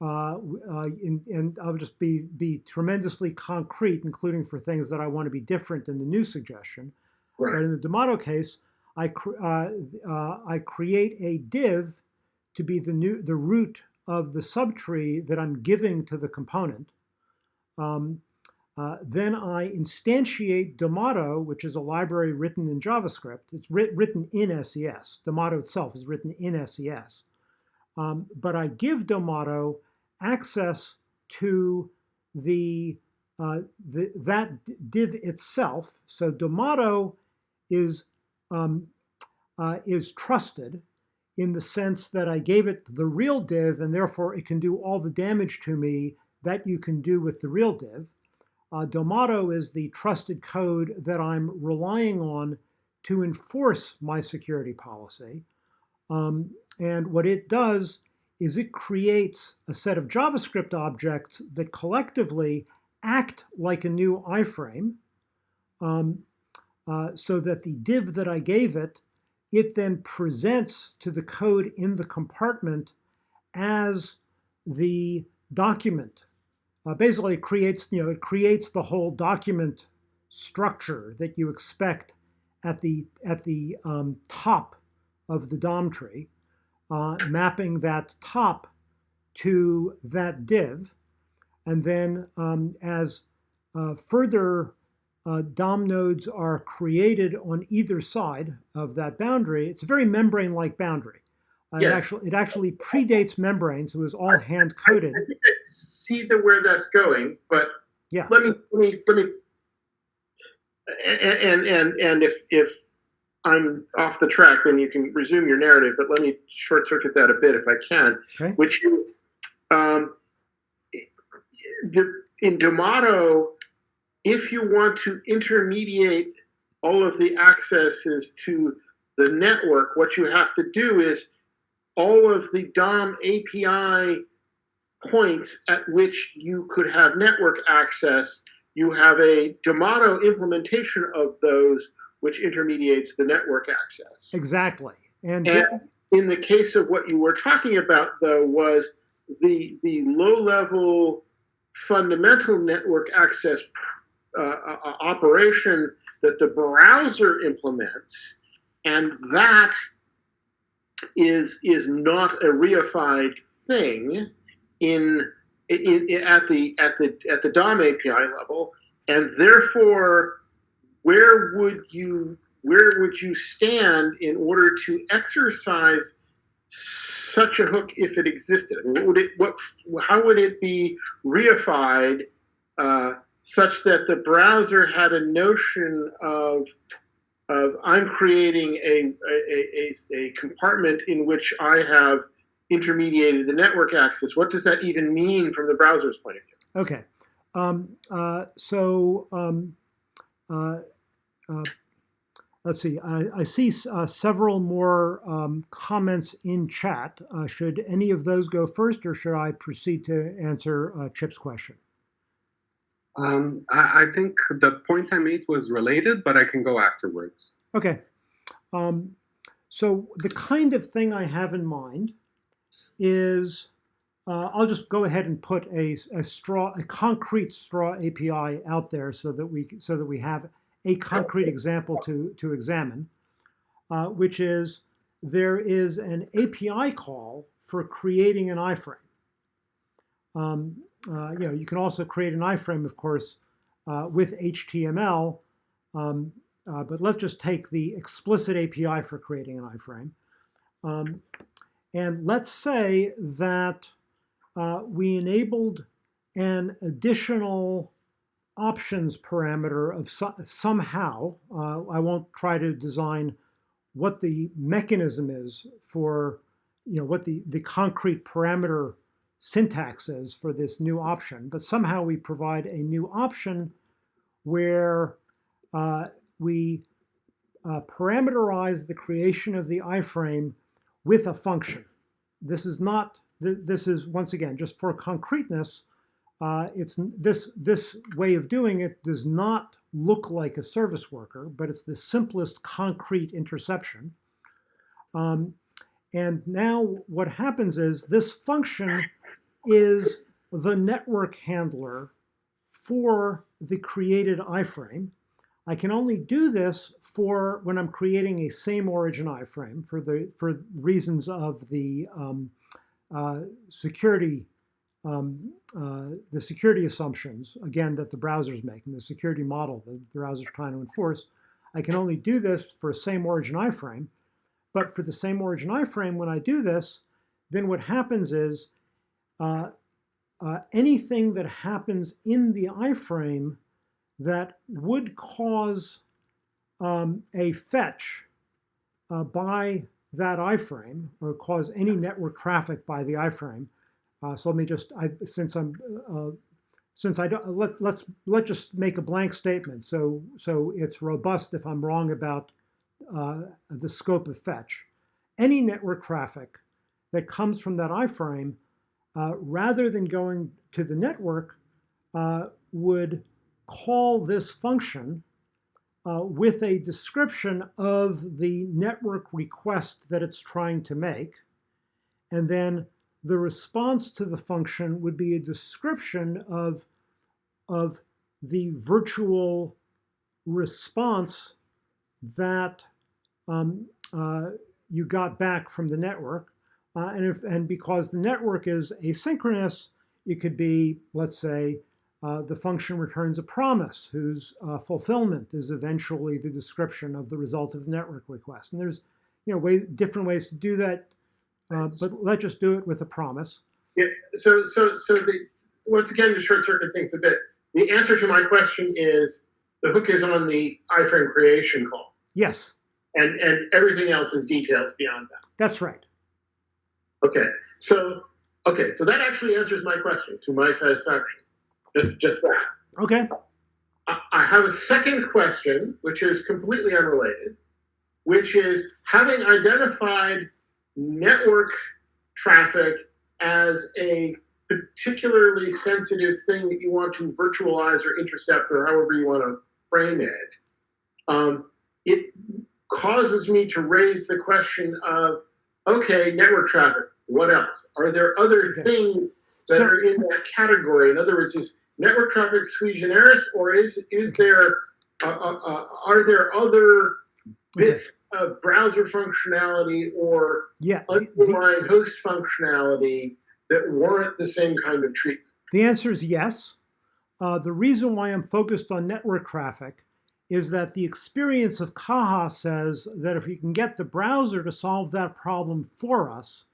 uh, uh, in, and I'll just be be tremendously concrete, including for things that I want to be different than the new suggestion. Right. But in the Domado case, I cr uh, uh, I create a div to be the new the root of the subtree that I'm giving to the component. Um, uh, then I instantiate Domado, which is a library written in JavaScript. It's writ written in SES. Domado itself is written in SES. Um, but I give Domado access to the, uh, the, that div itself. So Domado is, um, uh, is trusted. in the sense that I gave it the real div and therefore it can do all the damage to me that you can do with the real div. Uh, Domado is the trusted code that I'm relying on to enforce my security policy. Um, and what it does is it creates a set of JavaScript objects that collectively act like a new iframe um, uh, so that the div that I gave it, it then presents to the code in the compartment as the document. Uh, basically, it creates, you know, it creates the whole document structure that you expect at the, at the um, top of the DOM tree uh, mapping that top to that div. And then um, as uh, further uh, DOM nodes are created on either side of that boundary, it's a very membrane-like boundary. Uh, Yes. it, actually, it actually predates membranes. It was all hand-coded. I think I see the where that's going, but Yeah. let me let me let me and and and, and if if I'm off the track, then you can resume your narrative. But let me short circuit that a bit if I can, Okay. which is um, the, in Domado, if you want to intermediate all of the accesses to the network, what you have to do is all of the DOM API points at which you could have network access, you have a Domado implementation of those which intermediates the network access. Exactly. And, And in the case of what you were talking about, though, was the the low level fundamental network access uh, uh, operation that the browser implements, and that is is not a reified thing in, in, in at the at the at the DOM API level, and therefore, where would you where would you stand in order to exercise such a hook if it existed? What would it what how would it be reified uh, such that the browser had a notion of of I'm creating a, a, a, a compartment in which I have intermediated the network access. What does that even mean from the browser's point of view? Okay. Um, uh, so um, uh, uh, let's see. I, I see uh, several more um, comments in chat. Uh, should any of those go first, or should I proceed to answer uh, Chip's question? Um, I, I think the point I made was related, but I can go afterwards. Okay. Um, so the kind of thing I have in mind is uh, I'll just go ahead and put a, a straw, a concrete straw API out there so that we so that we have a concrete example to to examine, uh, which is there is an API call for creating an iframe. Um, uh, you know, you can also create an iframe, of course, uh, with HTML. Um, uh, but let's just take the explicit API for creating an iframe. Um, and let's say that uh, we enabled an additional options parameter of so somehow, uh, I won't try to design what the mechanism is for, you know, what the, the concrete parameter syntax is for this new option, but somehow we provide a new option where uh, we uh, parameterize the creation of the iframe with a function. This is not, th this is once again, just for concreteness, uh, it's this, this way of doing it does not look like a service worker, but it's the simplest concrete interception. Um, and now what happens is this function is the network handler for the created iframe. I can only do this for when I'm creating a same origin iframe for the for reasons of the um, uh, security um, uh, the security assumptions again that the browser is making the security model that the browser is trying to enforce. I can only do this for a same origin iframe, but for the same origin iframe when I do this, then what happens is uh, uh, anything that happens in the iframe that would cause um, a fetch uh, by that iframe or cause any network traffic by the iframe. Uh, so let me just, I, since I'm, uh, since I don't, let, let's, let's just make a blank statement. So, so it's robust if I'm wrong about uh, the scope of fetch. Any network traffic that comes from that iframe, uh, rather than going to the network, uh, would call this function uh, with a description of the network request that it's trying to make. And then the response to the function would be a description of, of the virtual response that um, uh, you got back from the network. Uh, and, if, and because the network is asynchronous, it could be, let's say, uh, the function returns a promise whose uh, fulfillment is eventually the description of the result of the network request. And there's you know way, different ways to do that, uh, but let's just do it with a promise. Yeah. So so so the once again to short circuit things a bit. The answer to my question is the hook is on the iframe creation call, Yes, and and everything else is details beyond that. that's right. Okay. So okay. So that actually answers my question to my satisfaction. Just just that. Okay. I I have a second question, which is completely unrelated, which is having identified network traffic as a particularly sensitive thing that you want to virtualize or intercept or however you want to frame it, um, it causes me to raise the question of okay, network traffic, what else? Are there other Okay. things that So- are in that category? In other words, is network traffic sui generis, or is is there uh, uh, uh, are there other Okay. bits of browser functionality or Yeah. the- the- underlying host functionality that warrant the same kind of treatment? The answer is yes. Uh, the reason why I'm focused on network traffic is that the experience of Caja says that if we can get the browser to solve that problem for us,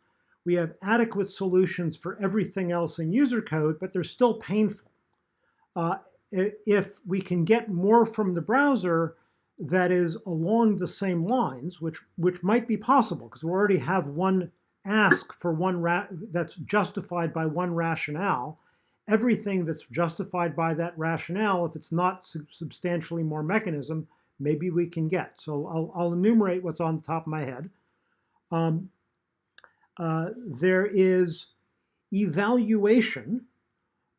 we have adequate solutions for everything else in user code, but they're still painful. Uh, if we can get more from the browser that is along the same lines, which which might be possible because we already have one ask for one that's justified by one rationale. Everything that's justified by that rationale, if it's not sub- substantially more mechanism, maybe we can get. So I'll, I'll enumerate what's on the top of my head. Um, uh, there is evaluation,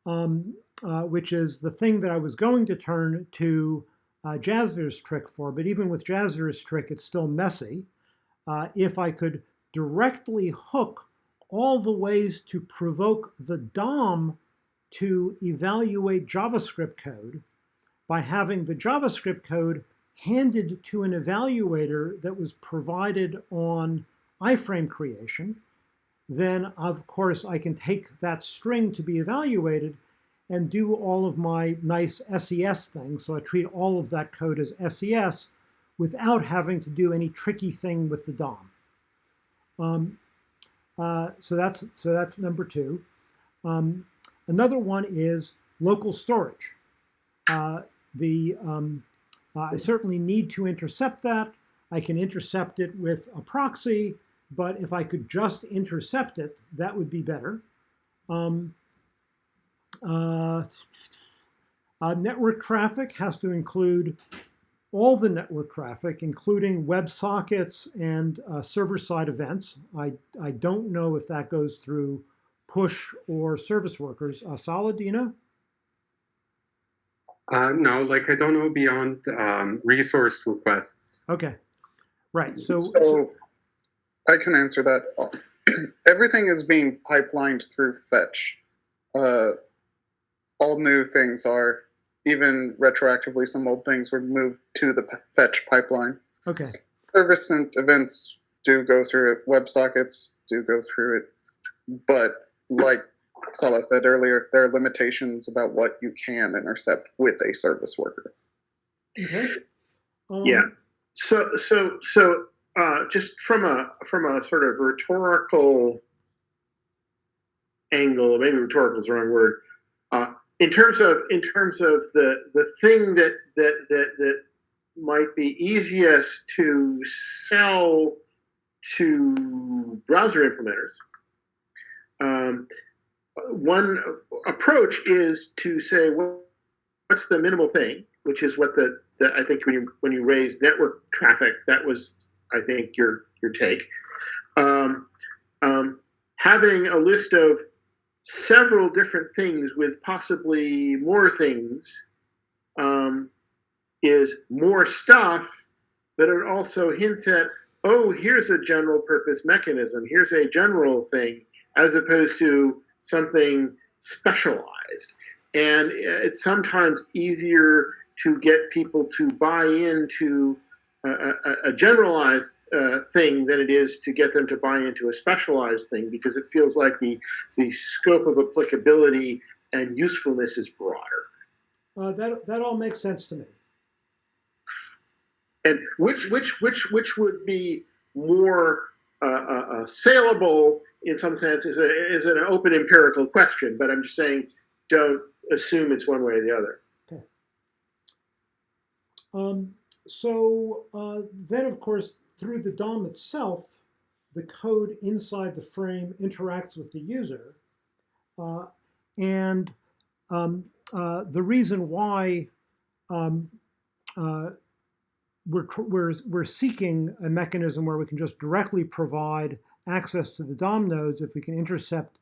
um, uh, which is the thing that I was going to turn to uh, trick for, but even with Jasvir's trick, it's still messy. Uh, if I could directly hook all the ways to provoke the DOM to evaluate JavaScript code by having the JavaScript code handed to an evaluator that was provided on iframe creation, then of course I can take that string to be evaluated and do all of my nice SES things. So I treat all of that code as SES without having to do any tricky thing with the DOM. Um, uh, so that's so that's number two. Um, another one is local storage. Uh, the um, uh, I certainly need to intercept that. I can intercept it with a proxy, but if I could just intercept it, that would be better. Um, uh, uh, network traffic has to include all the network traffic, including WebSockets and uh, server-side events. I, I don't know if that goes through push or service workers. Uh, Saladina? Uh, no, like I don't know beyond um, resource requests. Okay, right. So, So I can answer that. Everything is being pipelined through fetch. Uh, all new things are, even retroactively, some old things were moved to the fetch pipeline. okay, Service sent events do go through it. WebSockets do go through it. But like Salah said earlier, there are limitations about what you can intercept with a service worker. okay. Um, Yeah. So so so uh, just from a from a sort of rhetorical angle, maybe rhetorical is the wrong word. Uh, in terms of in terms of the the thing that that that that might be easiest to sell to browser implementers, um, one approach is to say, well, what's the minimal thing, which is what the, the I think when you, when you raise network traffic, that was, I think, your, your take. Um, um, having a list of several different things with possibly more things um, is more stuff, but it also hints at, oh, here's a general purpose mechanism, here's a general thing, as opposed to something specialized. And it's sometimes easier to get people to buy into a, a, a generalized uh, thing than it is to get them to buy into a specialized thing because it feels like the, the scope of applicability and usefulness is broader. Uh, that, that all makes sense to me. And which which which which would be more uh, uh, uh, saleable in some sense is a, is an open empirical question. But I'm just saying, don't assume it's one way or the other. Okay. Um, so uh, then, of course, through the DOM itself, the code inside the frame interacts with the user. Uh, and um, uh, the reason why um, uh, we're, we're, we're seeking a mechanism where we can just directly provide access to the DOM nodes if we can intercept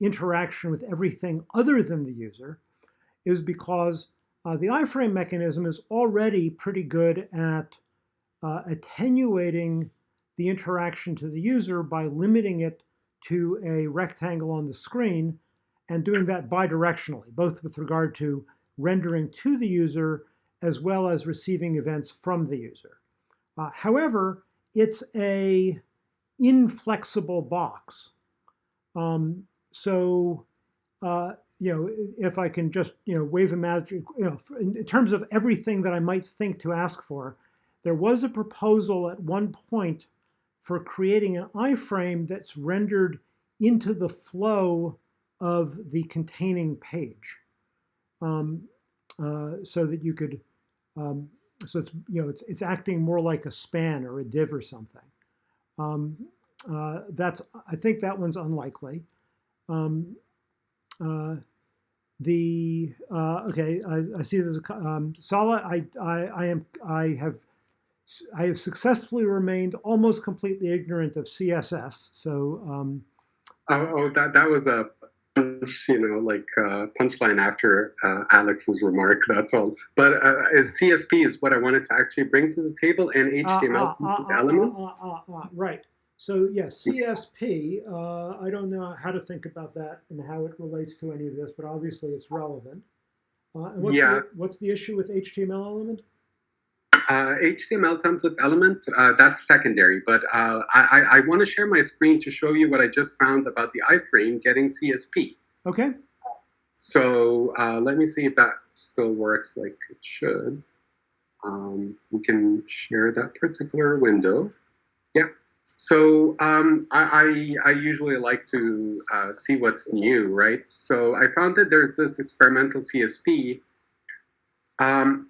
interaction with everything other than the user is because uh, the iframe mechanism is already pretty good at uh, attenuating the interaction to the user by limiting it to a rectangle on the screen and doing that bidirectionally, both with regard to rendering to the user as well as receiving events from the user. Uh, however, it's a inflexible box. Um, so, uh, you know, if I can just, you know, wave a magic, you know, in, terms of everything that I might think to ask for, there was a proposal at one point for creating an iframe that's rendered into the flow of the containing page. Um, uh, so that you could, um, so it's, you know, it's, it's acting more like a span or a div or something. Um, uh, that's, I think that one's unlikely. Um, uh, the, uh, okay, I, I see there's a, um, Sala, I, I, I am, I have I have successfully remained almost completely ignorant of CSS. So, um, oh, oh, that that was a you know like uh, punchline after uh, Alex's remark. That's all. But uh, CSP is what I wanted to actually bring to the table and HTML element. right. So yes, CSP. Uh, I don't know how to think about that and how it relates to any of this, but obviously it's relevant. Uh, and what's yeah. The, what's the issue with HTML element? Uh, HTML template element, uh, that's secondary, but uh, I, I want to share my screen to show you what I just found about the iframe getting CSP. Okay. So uh, let me see if that still works like it should. Um, we can share that particular window. Yeah. So um, I, I, I, usually like to uh, see what's new, right? So I found that there's this experimental CSP. Um,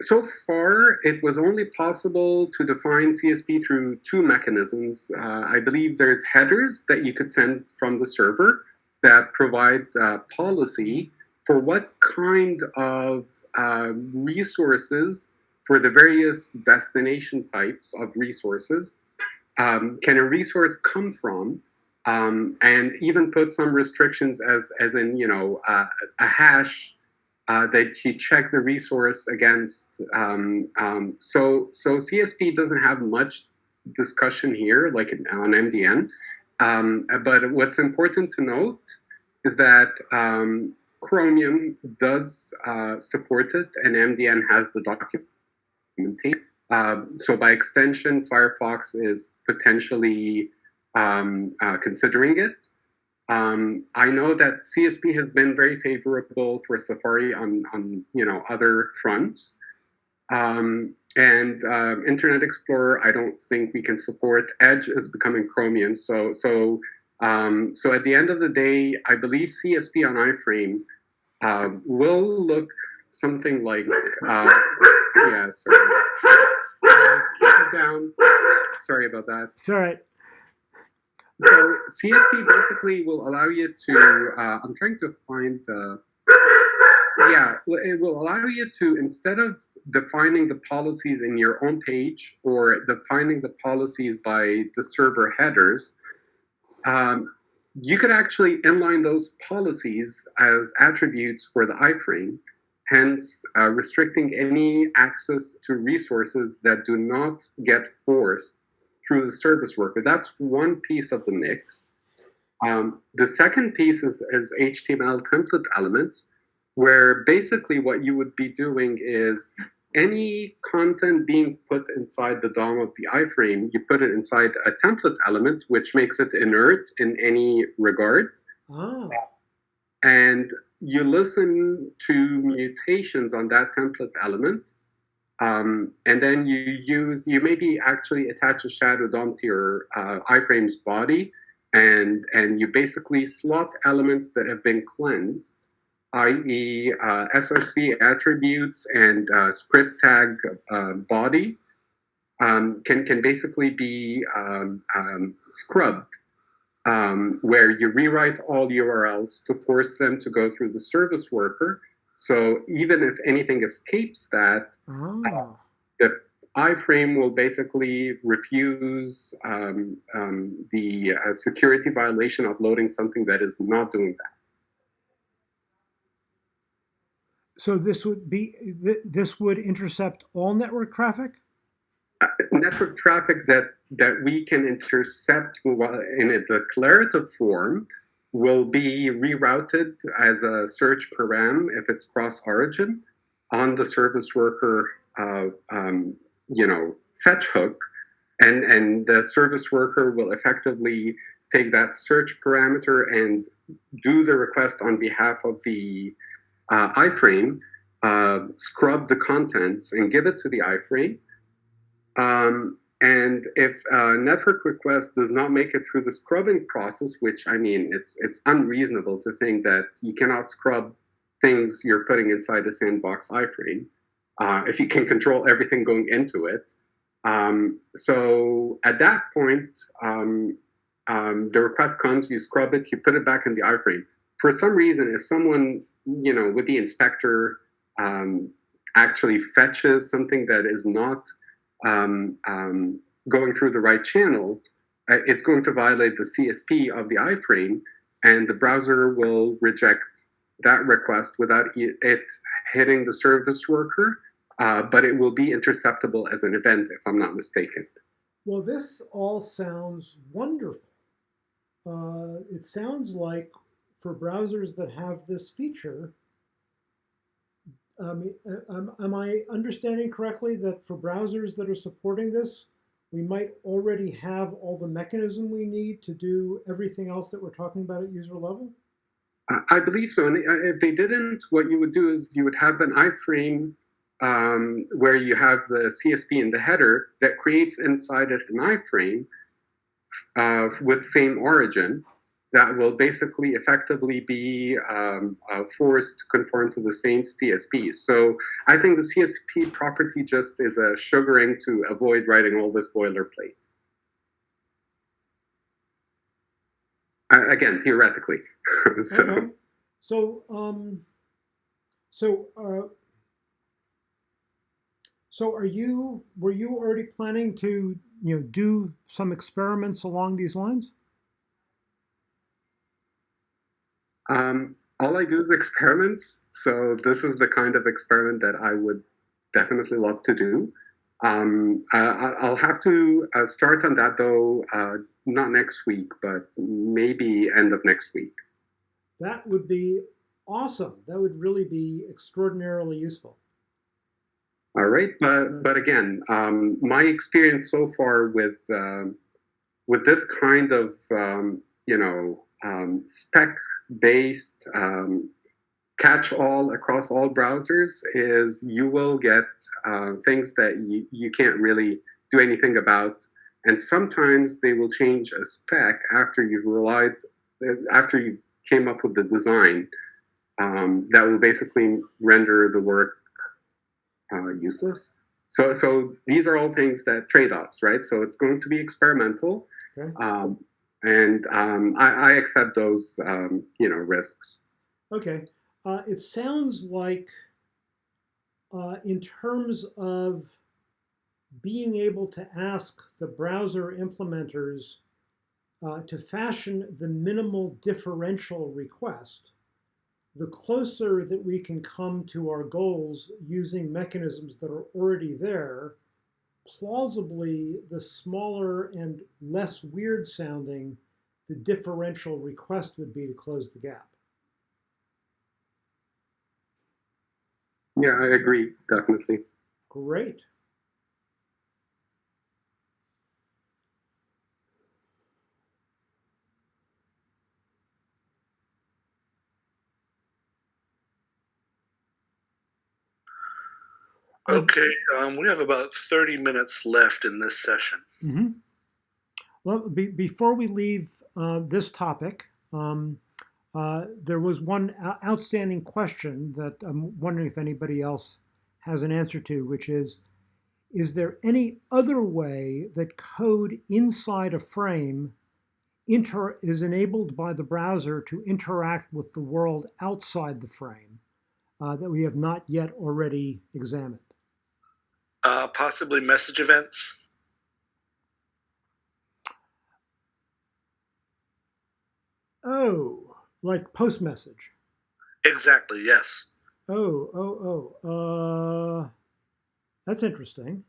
so far, it was only possible to define CSP through two mechanisms. Uh, I believe there's headers that you could send from the server that provide uh, policy for what kind of uh, resources for the various destination types of resources um, can a resource come from um, and even put some restrictions as, as in, you know, uh, a hash uh, that you check the resource against. Um, um, so, so CSP doesn't have much discussion here, like on MDN. Um, but what's important to note is that um, Chromium does uh, support it, and MDN has the documentation. Uh, so by extension, Firefox is potentially um, uh, considering it. Um, I know that CSP has been very favorable for Safari on, on you know other fronts. Um, and uh, Internet Explorer, I don't think we can support. Edge is becoming Chromium. So so um, so at the end of the day, I believe CSP on iframe uh, will look something like uh, yeah. Sorry. Down. Sorry. sorry about that. It's all right. So CSP basically will allow you to. Uh, I'm trying to find the. Yeah, it will allow you to instead of defining the policies in your own page or defining the policies by the server headers, um, you could actually inline those policies as attributes for the iframe, hence uh, restricting any access to resources that do not get forced through the service worker. That's one piece of the mix. Um, the second piece is, is HTML template elements, where basically what you would be doing is any content being put inside the DOM of the iframe, you put it inside a template element, which makes it inert in any regard. Ah, And you listen to mutations on that template element. Um, and then you use, you maybe actually attach a shadow DOM to your uh, iframe's body. And, and you basically slot elements that have been cleansed i.e. Uh, SRC attributes and uh, script tag uh, body um, can, can basically be um, um, scrubbed, um, where you rewrite all URLs to force them to go through the service worker. So even if anything escapes that, ah. the iframe will basically refuse um, um, the uh, security violation of loading something that is not doing that. So this would be th- this would intercept all network traffic. uh, network traffic that that we can intercept in a declarative form will be rerouted as a search param if it's cross origin on the service worker uh, um, you know fetch hook. And and the service worker will effectively take that search parameter and do the request on behalf of the uh, iframe uh, scrub the contents and give it to the iframe. Um, and if a network request does not make it through the scrubbing process, which I mean, it's it's unreasonable to think that you cannot scrub things you're putting inside the sandbox iframe uh, if you can control everything going into it. Um, so at that point, um, um, the request comes, you scrub it, you put it back in the iframe. For some reason, if someone you know with the inspector um, actually fetches something that is not um, um, going through the right channel, uh, it's going to violate the CSP of the iframe, and the browser will reject that request without it hitting the service worker, uh, but it will be interceptable as an event, if I'm not mistaken. Well, this all sounds wonderful. Uh, it sounds like for browsers that have this feature, um, uh, am, am I understanding correctly that for browsers that are supporting this, we might already have all the mechanism we need to do everything else that we're talking about at user level? I- believe so. And uh, if they didn't, what you would do is you would have an iframe um, where you have the CSP in the header that creates inside it an iframe uh, with same origin that will basically effectively be um, uh, forced to conform to the same CSP. So I think the CSP property just is a sugaring to avoid writing all this boilerplate. Uh, again, theoretically. so. So, um, so, uh, so are you, were you already planning to, you know, do some experiments along these lines? Um, all I do is experiments. So this is the kind of experiment that I would definitely love to do. Um, I, I- I'll have to uh, start on that though, uh, not next week, but maybe end of next week. That would be awesome. That would really be extraordinarily useful. All right, but but again, um, my experience so far with um, with this kind of um, you know um, spec-based um, catch-all across all browsers is you will get uh, things that you, you can't really do anything about, and sometimes they will change a spec after you've relied after you came up with the design um, that will basically render the work uh, useless. so so these are all things that trade-offs, right? So it's going to be experimental, Okay. um, and um, I, I accept those um, you know risks. Okay. Uh, it sounds like, uh, in terms of being able to ask the browser implementers uh, to fashion the minimal differential request, the closer that we can come to our goals using mechanisms that are already there, plausibly the smaller and less weird sounding the differential request would be to close the gap. Yeah, I agree, definitely. Great. Okay, um, we have about 30 minutes left in this session. hmm Well, be, before we leave uh, this topic, um, uh, there was one outstanding question that I'm wondering if anybody else has an answer to, which is, is there any other way that code inside a frame inter is enabled by the browser to interact with the world outside the frame uh, that we have not yet already examined? Uh, possibly message events. Oh, like post message. Exactly, yes. Oh, oh, oh. Uh, that's interesting.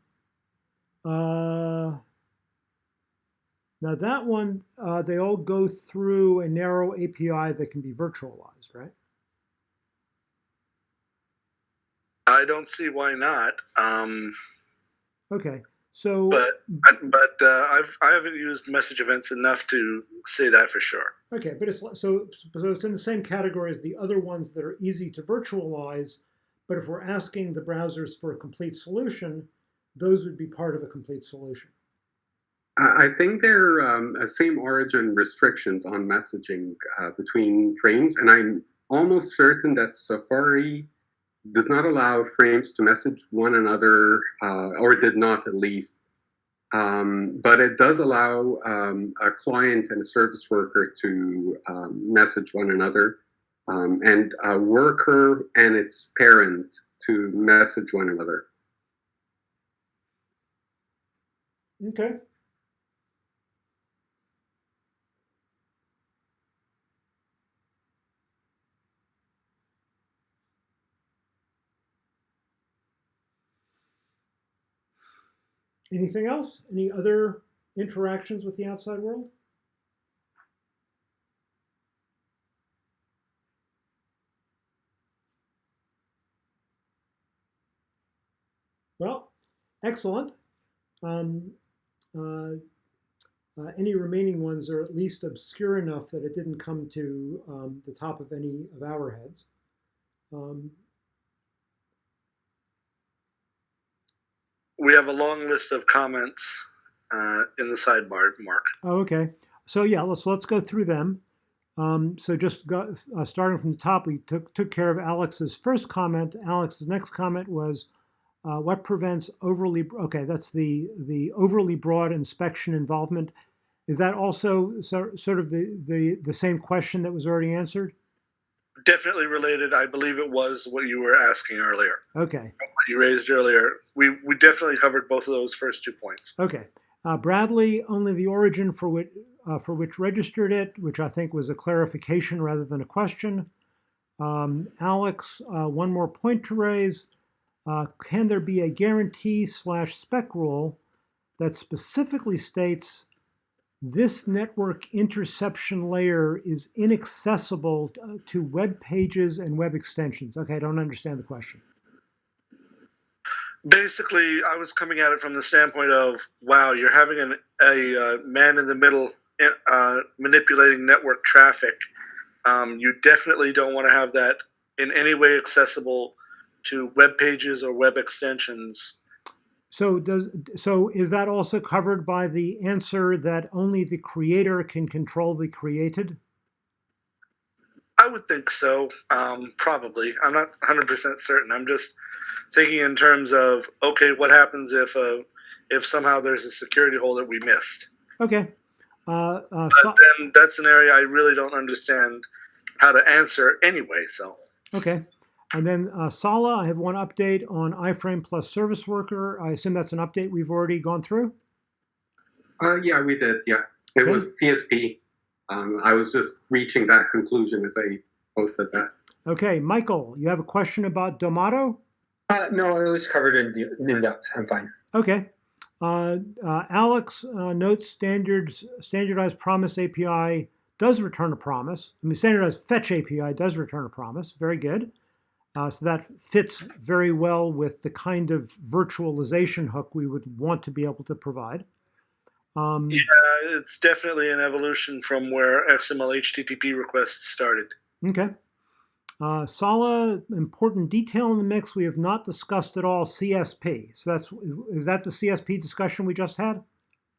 Uh, now that one, uh, they all go through a narrow API that can be virtualized, right? I don't see why not. Um, Okay, so but but uh, I've I haven't used message events enough to say that for sure. okay, but it's so so it's in the same category as the other ones that are easy to virtualize. But if we're asking the browsers for a complete solution, those would be part of a complete solution. I I think they're um, uh, same origin restrictions on messaging uh, between frames, and I'm almost certain that Safari does not allow frames to message one another, uh, or did not at least. Um, but it does allow um, a client and a service worker to um, message one another, um, and a worker and its parent to message one another. Okay. Anything else? Any other interactions with the outside world? Well, excellent. Um, uh, uh, any remaining ones are at least obscure enough that it didn't come to um, the top of any of our heads. Um, We have a long list of comments uh, in the sidebar, Mark. oh, okay. So yeah, let's let's go through them. Um, so just go, uh, starting from the top, we took took care of Alex's first comment. Alex's next comment was, uh, "What prevents overly?" Okay, that's the the overly broad inspection involvement. Is that also so, sort of the, the the same question that was already answered? Definitely related. I believe it was what you were asking earlier. Okay. What you raised earlier. We we definitely covered both of those first two points. Okay. Uh, Bradley, only the origin for which, uh, for which registered it, which I think was a clarification rather than a question. Um, Alex, uh, one more point to raise. Uh, can there be a guarantee slash spec rule that specifically states this network interception layer is inaccessible to, to web pages and web extensions? Okay, I don't understand the question. Basically, I was coming at it from the standpoint of, wow, you're having an, a uh, man in the middle uh, manipulating network traffic. Um, you definitely don't want to have that in any way accessible to web pages or web extensions. So does so is that also covered by the answer that only the creator can control the created? I would think so. Um, probably. I'm not 100% certain. I'm just thinking in terms of okay, what happens if uh, if somehow there's a security hole that we missed? Okay. Uh, uh, so, Then that's an area I really don't understand how to answer anyway. So okay. And then uh, Sala, I have one update on iFrame plus service worker. I assume that's an update we've already gone through. Uh, yeah, we did. Yeah, it Okay. was CSP. Um, I was just reaching that conclusion as I posted that. Okay, Michael, you have a question about Domado? Uh, no, it was covered in, de- in depth. I'm fine. Okay. Uh, uh, Alex uh, notes standards standardized promise API does return a promise. I mean, standardized fetch API does return a promise. Very good. Uh, so that fits very well with the kind of virtualization hook we would want to be able to provide. Um, yeah, it's definitely an evolution from where XML HTTP requests started. Okay. Uh, Sala, important detail in the mix we have not discussed at all. CSP. So that's is that the CSP discussion we just had?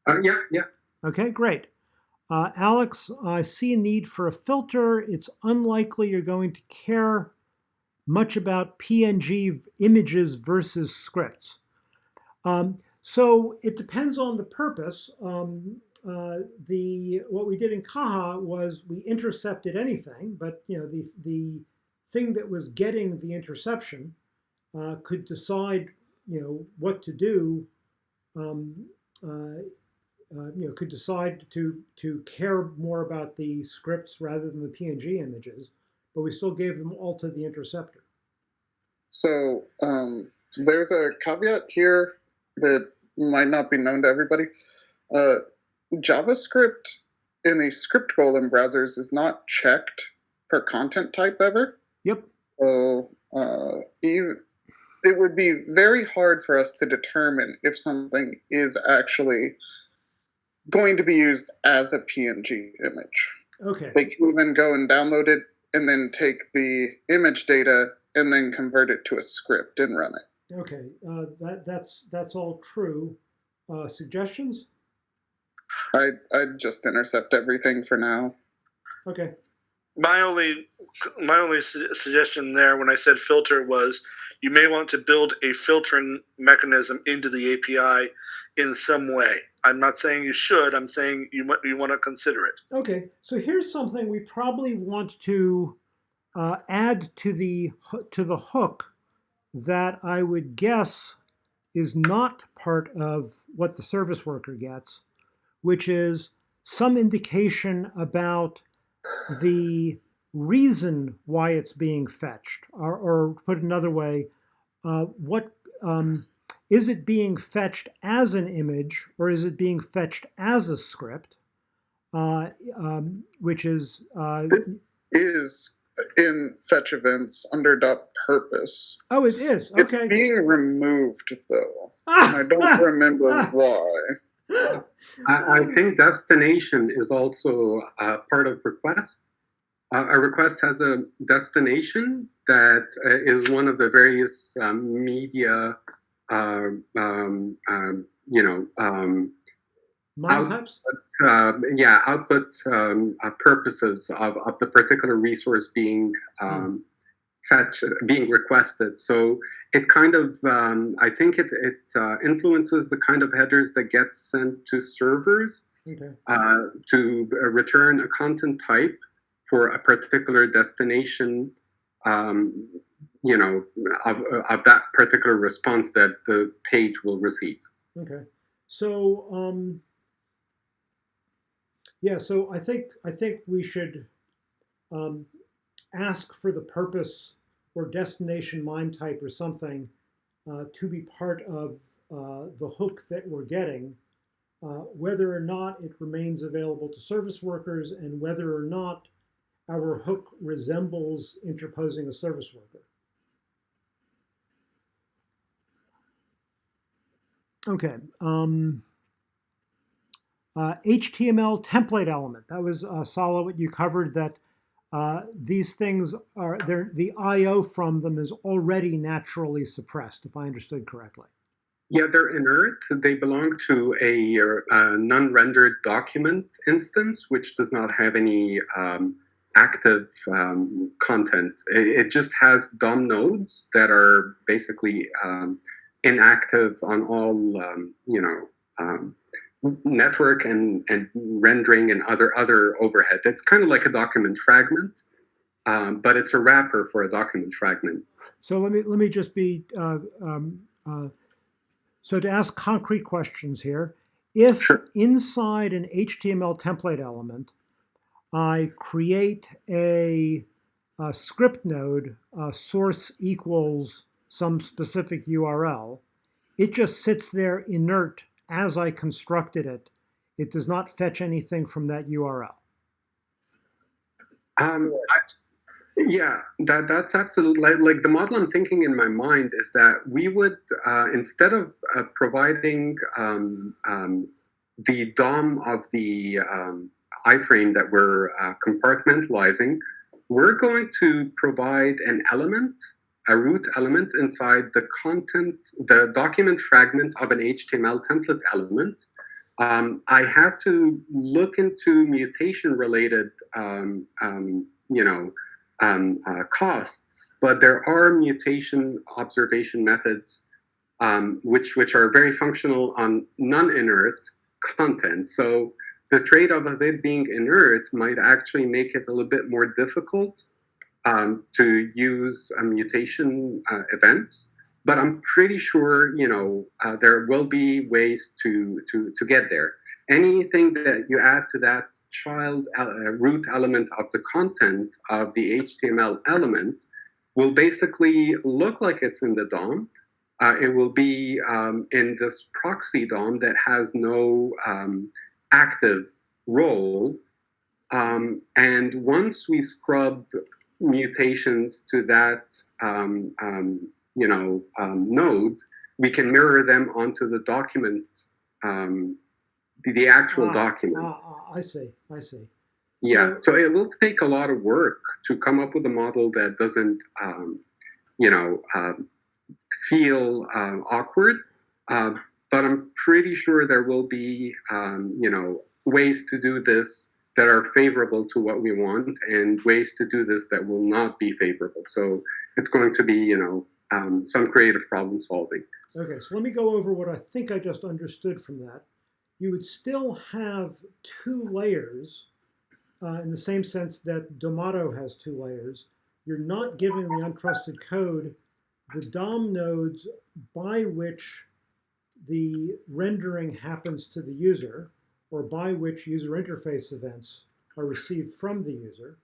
Uh, yeah, yeah. Okay, great. Uh, Alex, I see a need for a filter. It's unlikely you're going to care much about PNG images versus scripts. Um, so it depends on the purpose. Um, uh, the what we did in Caja was we intercepted anything, but you know the the thing that was getting the interception uh, could decide you know what to do. Um, uh, uh, you know, could decide to to care more about the scripts rather than the PNG images, but we still gave them all to the interceptor. So um, there's a caveat here that might not be known to everybody. Uh, JavaScript in the script golem browsers is not checked for content type ever. Yep. So uh, it would be very hard for us to determine if something is actually going to be used as a PNG image. Okay. They can even go and download it and then take the image data and then convert it to a script and run it. Okay. Uh, that that's that's all true. Uh, suggestions? I I'd just intercept everything for now. Okay. My only my only su- suggestion there when I said filter was you may want to build a filtering mechanism into the API in some way. I'm not saying you should. I'm saying you you want to consider it. Okay. So here's something we probably want to uh, add to the to the hook that I would guess is not part of what the service worker gets, which is some indication about the reason why it's being fetched, or, or put another way, uh, what um, is it being fetched as an image or is it being fetched as a script? Uh, um, which is uh, This is in fetch events under dot purpose. oh, it is Okay. It's okay. being removed though. Ah! I don't remember Ah! why. I, I think destination is also uh, part of request. Uh, a request has a destination that uh, is one of the various um, media, um, um, um, you know, um, Mine Out- types. uh, yeah, output um, uh, purposes of, of the particular resource being um, fetch being requested. So it kind of, um, I think it it uh, influences the kind of headers that get sent to servers Okay. uh, to return a content type for a particular destination. You know, of, of that particular response that the page will receive. Okay. So, um, yeah, so I think, I think we should, um, ask for the purpose or destination MIME type or something, uh, to be part of, uh, the hook that we're getting, uh, whether or not it remains available to service workers and whether or not our hook resembles interposing a service worker. Okay. Um, uh, HTML template element. That was uh, Sala, what you covered. That uh, these things are. The I/O from them is already naturally suppressed, if I understood correctly. Yeah, they're inert. They belong to a, uh non-rendered document instance, which does not have any um, active um, content. It, it, just has DOM nodes that are basically um, inactive on all, um, you know, um, network and, and rendering and other other overhead. It's kind of like a document fragment, um, but it's a wrapper for a document fragment. So let me let me just be uh, um, uh, so to ask concrete questions here. If Sure. inside an HTML template element, I create a, a script node, uh, source equals some specific URL, it just sits there inert as I constructed it. It does not fetch anything from that URL. Um, I, yeah, that that's absolutely like, like the model I'm thinking in my mind is that we would uh, instead of uh, providing um, um, the DOM of the um, iframe that we're uh, compartmentalizing, we're going to provide an element, a root element inside the content, the document fragment of an HTML template element. Um, I have to look into mutation-related, um, um, you know, um, uh, costs, but there are mutation observation methods um, which which are very functional on non-inert content. So the trade-off of it being inert might actually make it a little bit more difficult um, to use uh, mutation uh, events. But I'm pretty sure you know uh, there will be ways to to to get there anything that you add to that child uh, root element of the content of the HTML element will basically look like it's in the DOM. Uh, it will be um, in this proxy DOM that has no um, active role. Um, and once we scrub mutations to that, um, um, you know, um, node, we can mirror them onto the document um, the, the actual Ah, document. Ah, ah, I see, I see. yeah, so- so it will take a lot of work to come up with a model that doesn't, um, you know, um, feel um, awkward. Uh, but I'm pretty sure there will be, um, you know, ways to do this that are favorable to what we want, and ways to do this that will not be favorable. So it's going to be, you know, um, some creative problem solving. Okay, so let me go over what I think I just understood from that. You would still have two layers uh, in the same sense that Domado has two layers. You're not giving the untrusted code the DOM nodes by which the rendering happens to the user or by which user interface events are received from the user.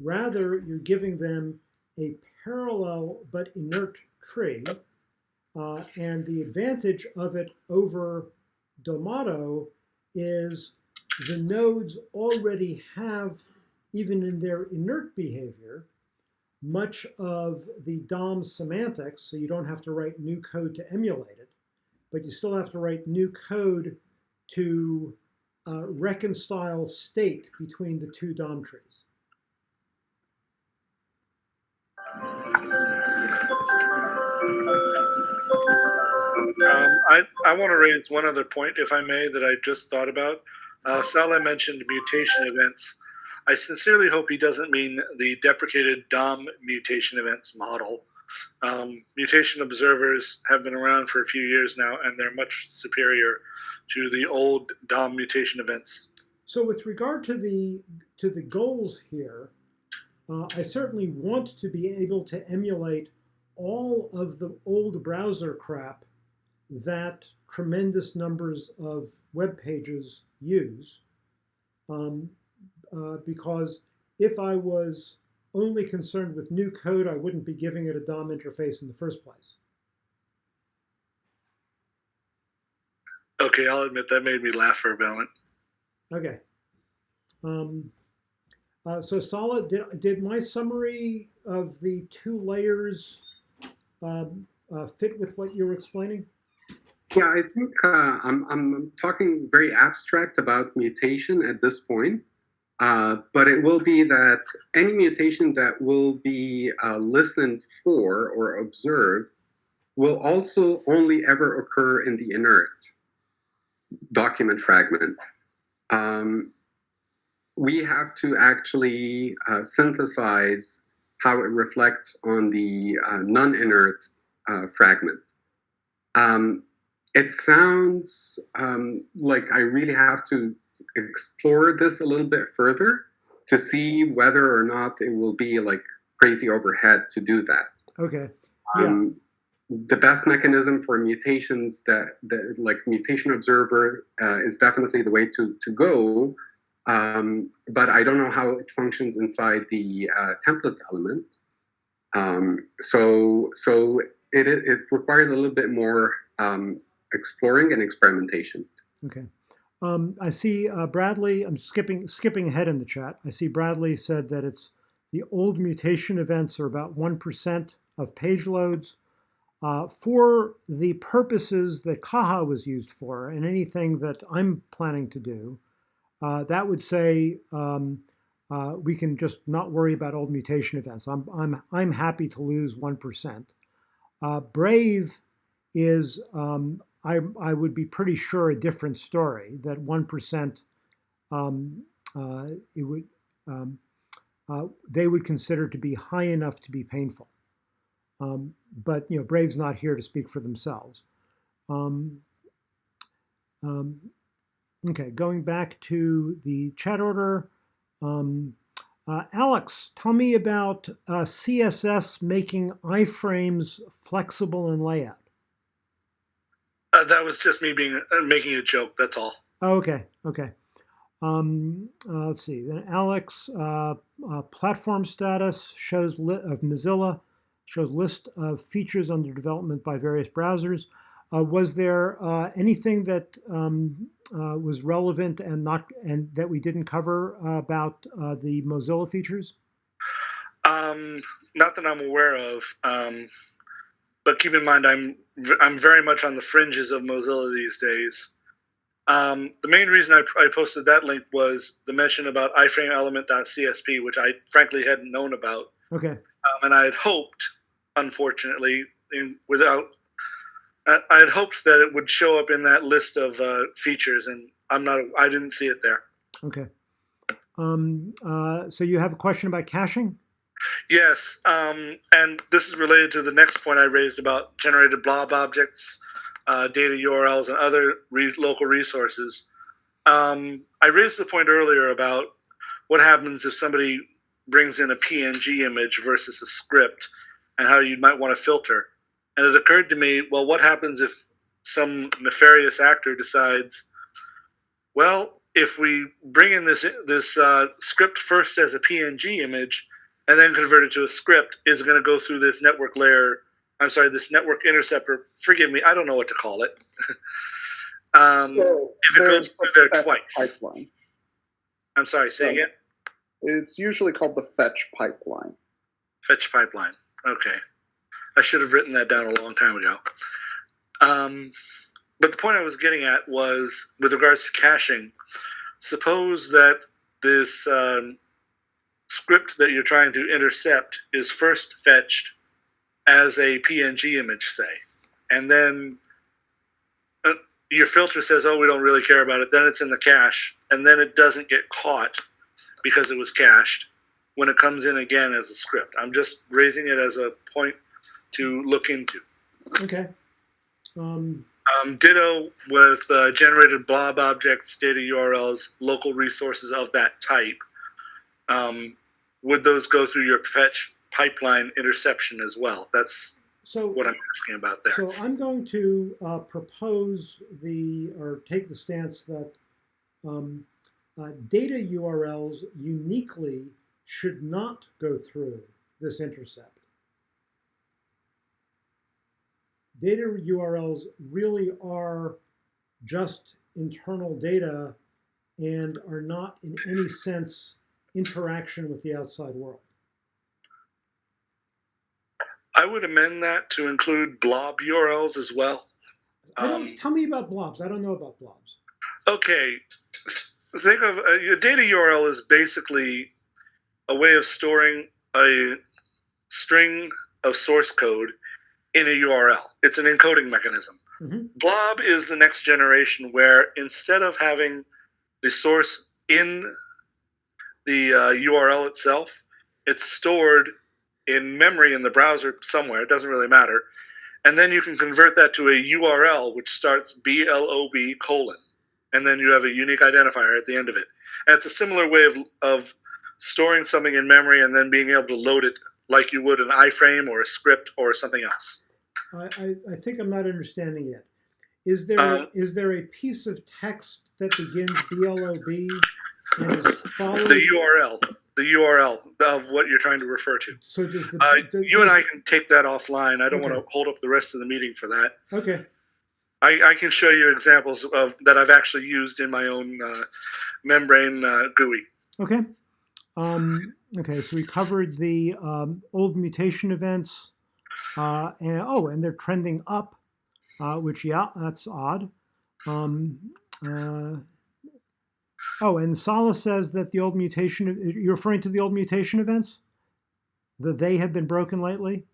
Rather, you're giving them a parallel but inert tree uh, and the advantage of it over Domado is the nodes already have, even in their inert behavior, much of the DOM semantics, so you don't have to write new code to emulate it, but you still have to write new code to uh, reconcile state between the two DOM trees. Um, I, I want to raise one other point, if I may, that I just thought about. Uh, Salah mentioned mutation events. I sincerely hope he doesn't mean the deprecated DOM mutation events model. Um, mutation observers have been around for a few years now, and they're much superior to the old DOM mutation events. So with regard to the to the goals here, uh, I certainly want to be able to emulate all of the old browser crap that tremendous numbers of web pages use. Um, uh, because if I was only concerned with new code, I wouldn't be giving it a DOM interface in the first place. Okay, I'll admit that made me laugh for a moment. Okay. Um, uh, so solid, did, did my summary of the two layers um, uh, fit with what you were explaining? Yeah, I think uh, I'm, I'm talking very abstract about mutation at this point, uh, but it will be that any mutation that will be uh, listened for or observed will also only ever occur in the inert document fragment. Um, we have to actually uh, synthesize how it reflects on the uh, non-inert uh, fragment. Um, it sounds um, like I really have to explore this a little bit further to see whether or not it will be like crazy overhead to do that. Okay. Yeah. Um, the best mechanism for mutations that, that like mutation observer uh, is definitely the way to, to go. Um, but I don't know how it functions inside the uh, template element. Um, so so it, it, requires a little bit more um, exploring and experimentation. Okay. Um, I see uh, Bradley. I'm skipping skipping ahead in the chat. I see Bradley said that it's the old mutation events are about one percent of page loads. Uh, for the purposes that Caja was used for, and anything that I'm planning to do, uh, that would say um, uh, we can just not worry about old mutation events. I'm I'm I'm happy to lose one percent. Uh, Brave is um, I, I would be pretty sure a different story that 1% um, uh, it would um, they would consider to be high enough to be painful. Um, but you know, Brave's not here to speak for themselves. Um, um, okay, going back to the chat order. Um, uh, Alex, tell me about uh, CSS making iframes flexible in layout. Uh, that was just me being uh, making a joke. That's all. Oh, okay, okay. Um, uh, let's see. Then Alex, uh, uh, platform status shows li- of Mozilla shows list of features under development by various browsers. Uh, was there uh, anything that um, uh, was relevant and not and that we didn't cover about uh, the Mozilla features? Um, not that I'm aware of. Um, but keep in mind, I'm I'm very much on the fringes of Mozilla these days. Um, the main reason I, I, posted that link was the mention about iframeelement.csp, which I frankly hadn't known about. Okay. Um, and I had hoped, unfortunately, in, without, I, I, had hoped that it would show up in that list of uh, features, and I'm not. I didn't see it there. Okay. Um, uh, so you have a question about caching? Yes, um, and this is related to the next point I raised about generated blob objects, uh, data URLs, and other re local resources. Um, I raised the point earlier about what happens if somebody brings in a PNG image versus a script and how you might want to filter. And it occurred to me, well, what happens if some nefarious actor decides, well, if we bring in this this uh, script first as a PNG image, and then convert it to a script is going to go through this network layer. I'm sorry, this network interceptor. Forgive me, I don't know what to call it. um, So if it goes through there twice. Pipeline. I'm sorry, say Right. again. It's usually called the fetch pipeline. Fetch pipeline. Okay, I should have written that down a long time ago. Um, but the point I was getting at was with regards to caching. Suppose that this um, script that you're trying to intercept is first fetched as a PNG image, say, and then uh, your filter says, "Oh, we don't really care about it." Then it's in the cache, and then it doesn't get caught because it was cached when it comes in again as a script. I'm just raising it as a point to look into. Okay. Um, Um, ditto with uh, generated blob objects, data URLs, local resources of that type. Um, would those go through your fetch pipeline interception as well? That's so what I'm asking about there. So I'm going to uh, propose the, or take the stance that um, uh, data URLs uniquely should not go through this intercept. Data URLs really are just internal data and are not in any sense interaction with the outside world. I would amend that to include blob URLs as well. Um, tell me about blobs. I don't know about blobs. Okay, think of a, your data URL is basically a way of storing a string of source code in a URL. It's an encoding mechanism. Mhm. Blob is the next generation where instead of having the source in the uh, URL itself. It's stored in memory in the browser somewhere. It doesn't really matter. And then you can convert that to a URL, which starts blob colon, and then you have a unique identifier at the end of it. And it's a similar way of, of storing something in memory and then being able to load it like you would an iframe or a script or something else. I, I, I think I'm not understanding yet. Is there Um, is there a piece of text that begins BLOB and is followed? The URL, the URL of what you're trying to refer to. So does the, Uh, does- you and I can take that offline. I don't want to hold up the rest of the meeting for that. Okay, I, I can show you examples of that I've actually used in my own uh, membrane uh, GUI. okay. Um, okay, so we covered the um, old mutation events. Uh, and oh, and they're trending up, uh, which yeah, that's odd. Um, uh, oh, and Sala says that the old mutation. You're referring to the old mutation events. That they have been broken lately.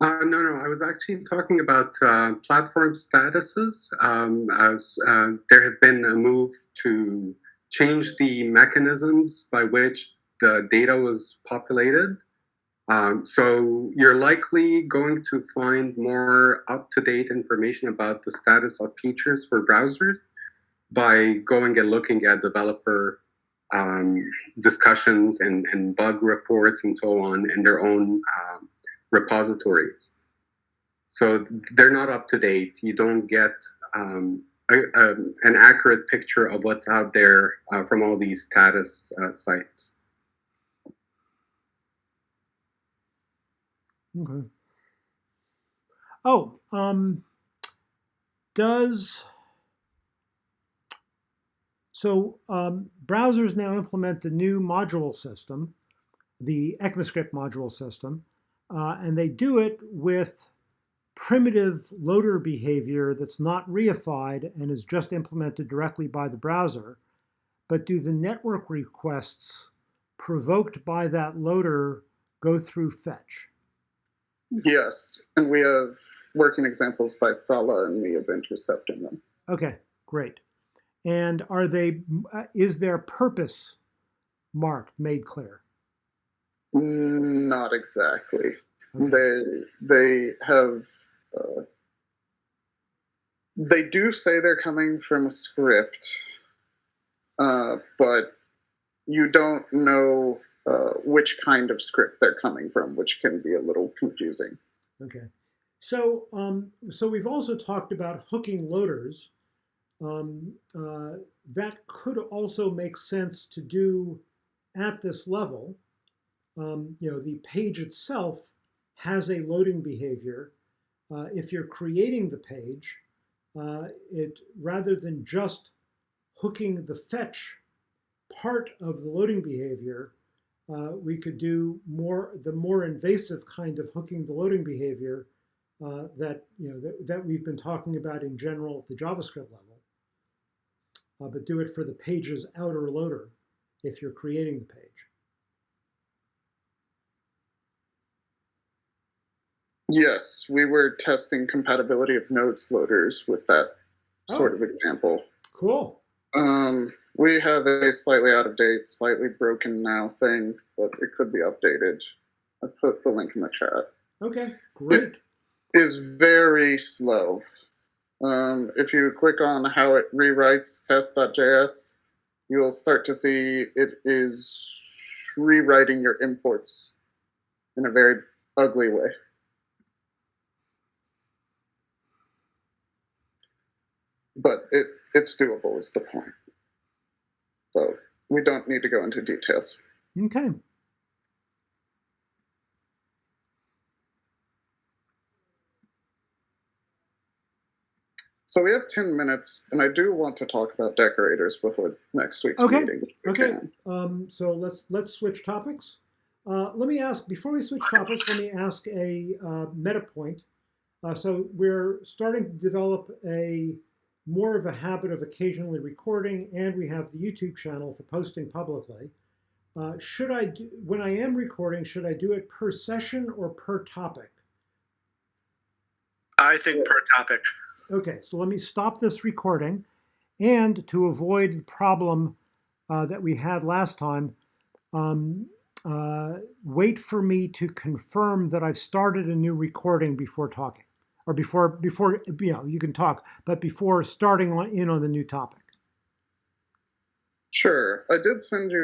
Uh, no, no, I was actually talking about uh, platform statuses. Um, as uh, there have been a move to change the mechanisms by which the data was populated. Um, so you're likely going to find more up-to-date information about the status of features for browsers by going and looking at developer um, discussions and, and bug reports and so on in their own um, repositories. So they're not up to date. You don't get um, a, a, an accurate picture of what's out there uh, from all these status uh, sites. Okay. Oh, um, does so um, browsers now implement the new module system, the ECMAScript module system, uh, and they do it with primitive loader behavior that's not reified and is just implemented directly by the browser. But do the network requests provoked by that loader go through fetch? Yes, and we have working examples by Sala and me of intercepting them. Okay, great. And are they, uh, is their purpose marked, made clear? Not exactly. Okay. They they have they do say they're coming from a script, uh, but you don't know uh, which kind of script they're coming from, which can be a little confusing. Okay. So, um, so we've also talked about hooking loaders. Um, uh, that could also make sense to do at this level. Um, you know, the page itself has a loading behavior. Uh, if you're creating the page, uh, it rather than just hooking the fetch part of the loading behavior, uh, we could do more the more invasive kind of hooking the loading behavior uh, that you know that, that we've been talking about in general at the JavaScript level. Uh, but do it for the page's outer loader if you're creating the page. Yes, we were testing compatibility of Node's loaders with that sort of example. Cool. Um, we have a slightly out of date, slightly broken now thing, but it could be updated. I put the link in the chat. Okay, great. Is very slow. Um, if you click on how it rewrites test.js, you'll start to see it is rewriting your imports in a very ugly way. But it, it's doable is the point. So we don't need to go into details. Okay. So we have 10 minutes, and I do want to talk about decorators before next week's Okay, meeting. okay. Um, so let's let's switch topics. Uh, let me ask before we switch topics. Let me ask a uh, meta point. Uh, so we're starting to develop a more of a habit of occasionally recording, and we have the YouTube channel for posting publicly. Uh, should I do when I am recording? Should I do it per session or per topic? I think per topic. Okay, so let me stop this recording. And to avoid the problem uh, that we had last time. Um, uh, wait for me to confirm that I've started a new recording before talking, or before before you know you can talk, but before starting on, in on the new topic. Sure. I did send you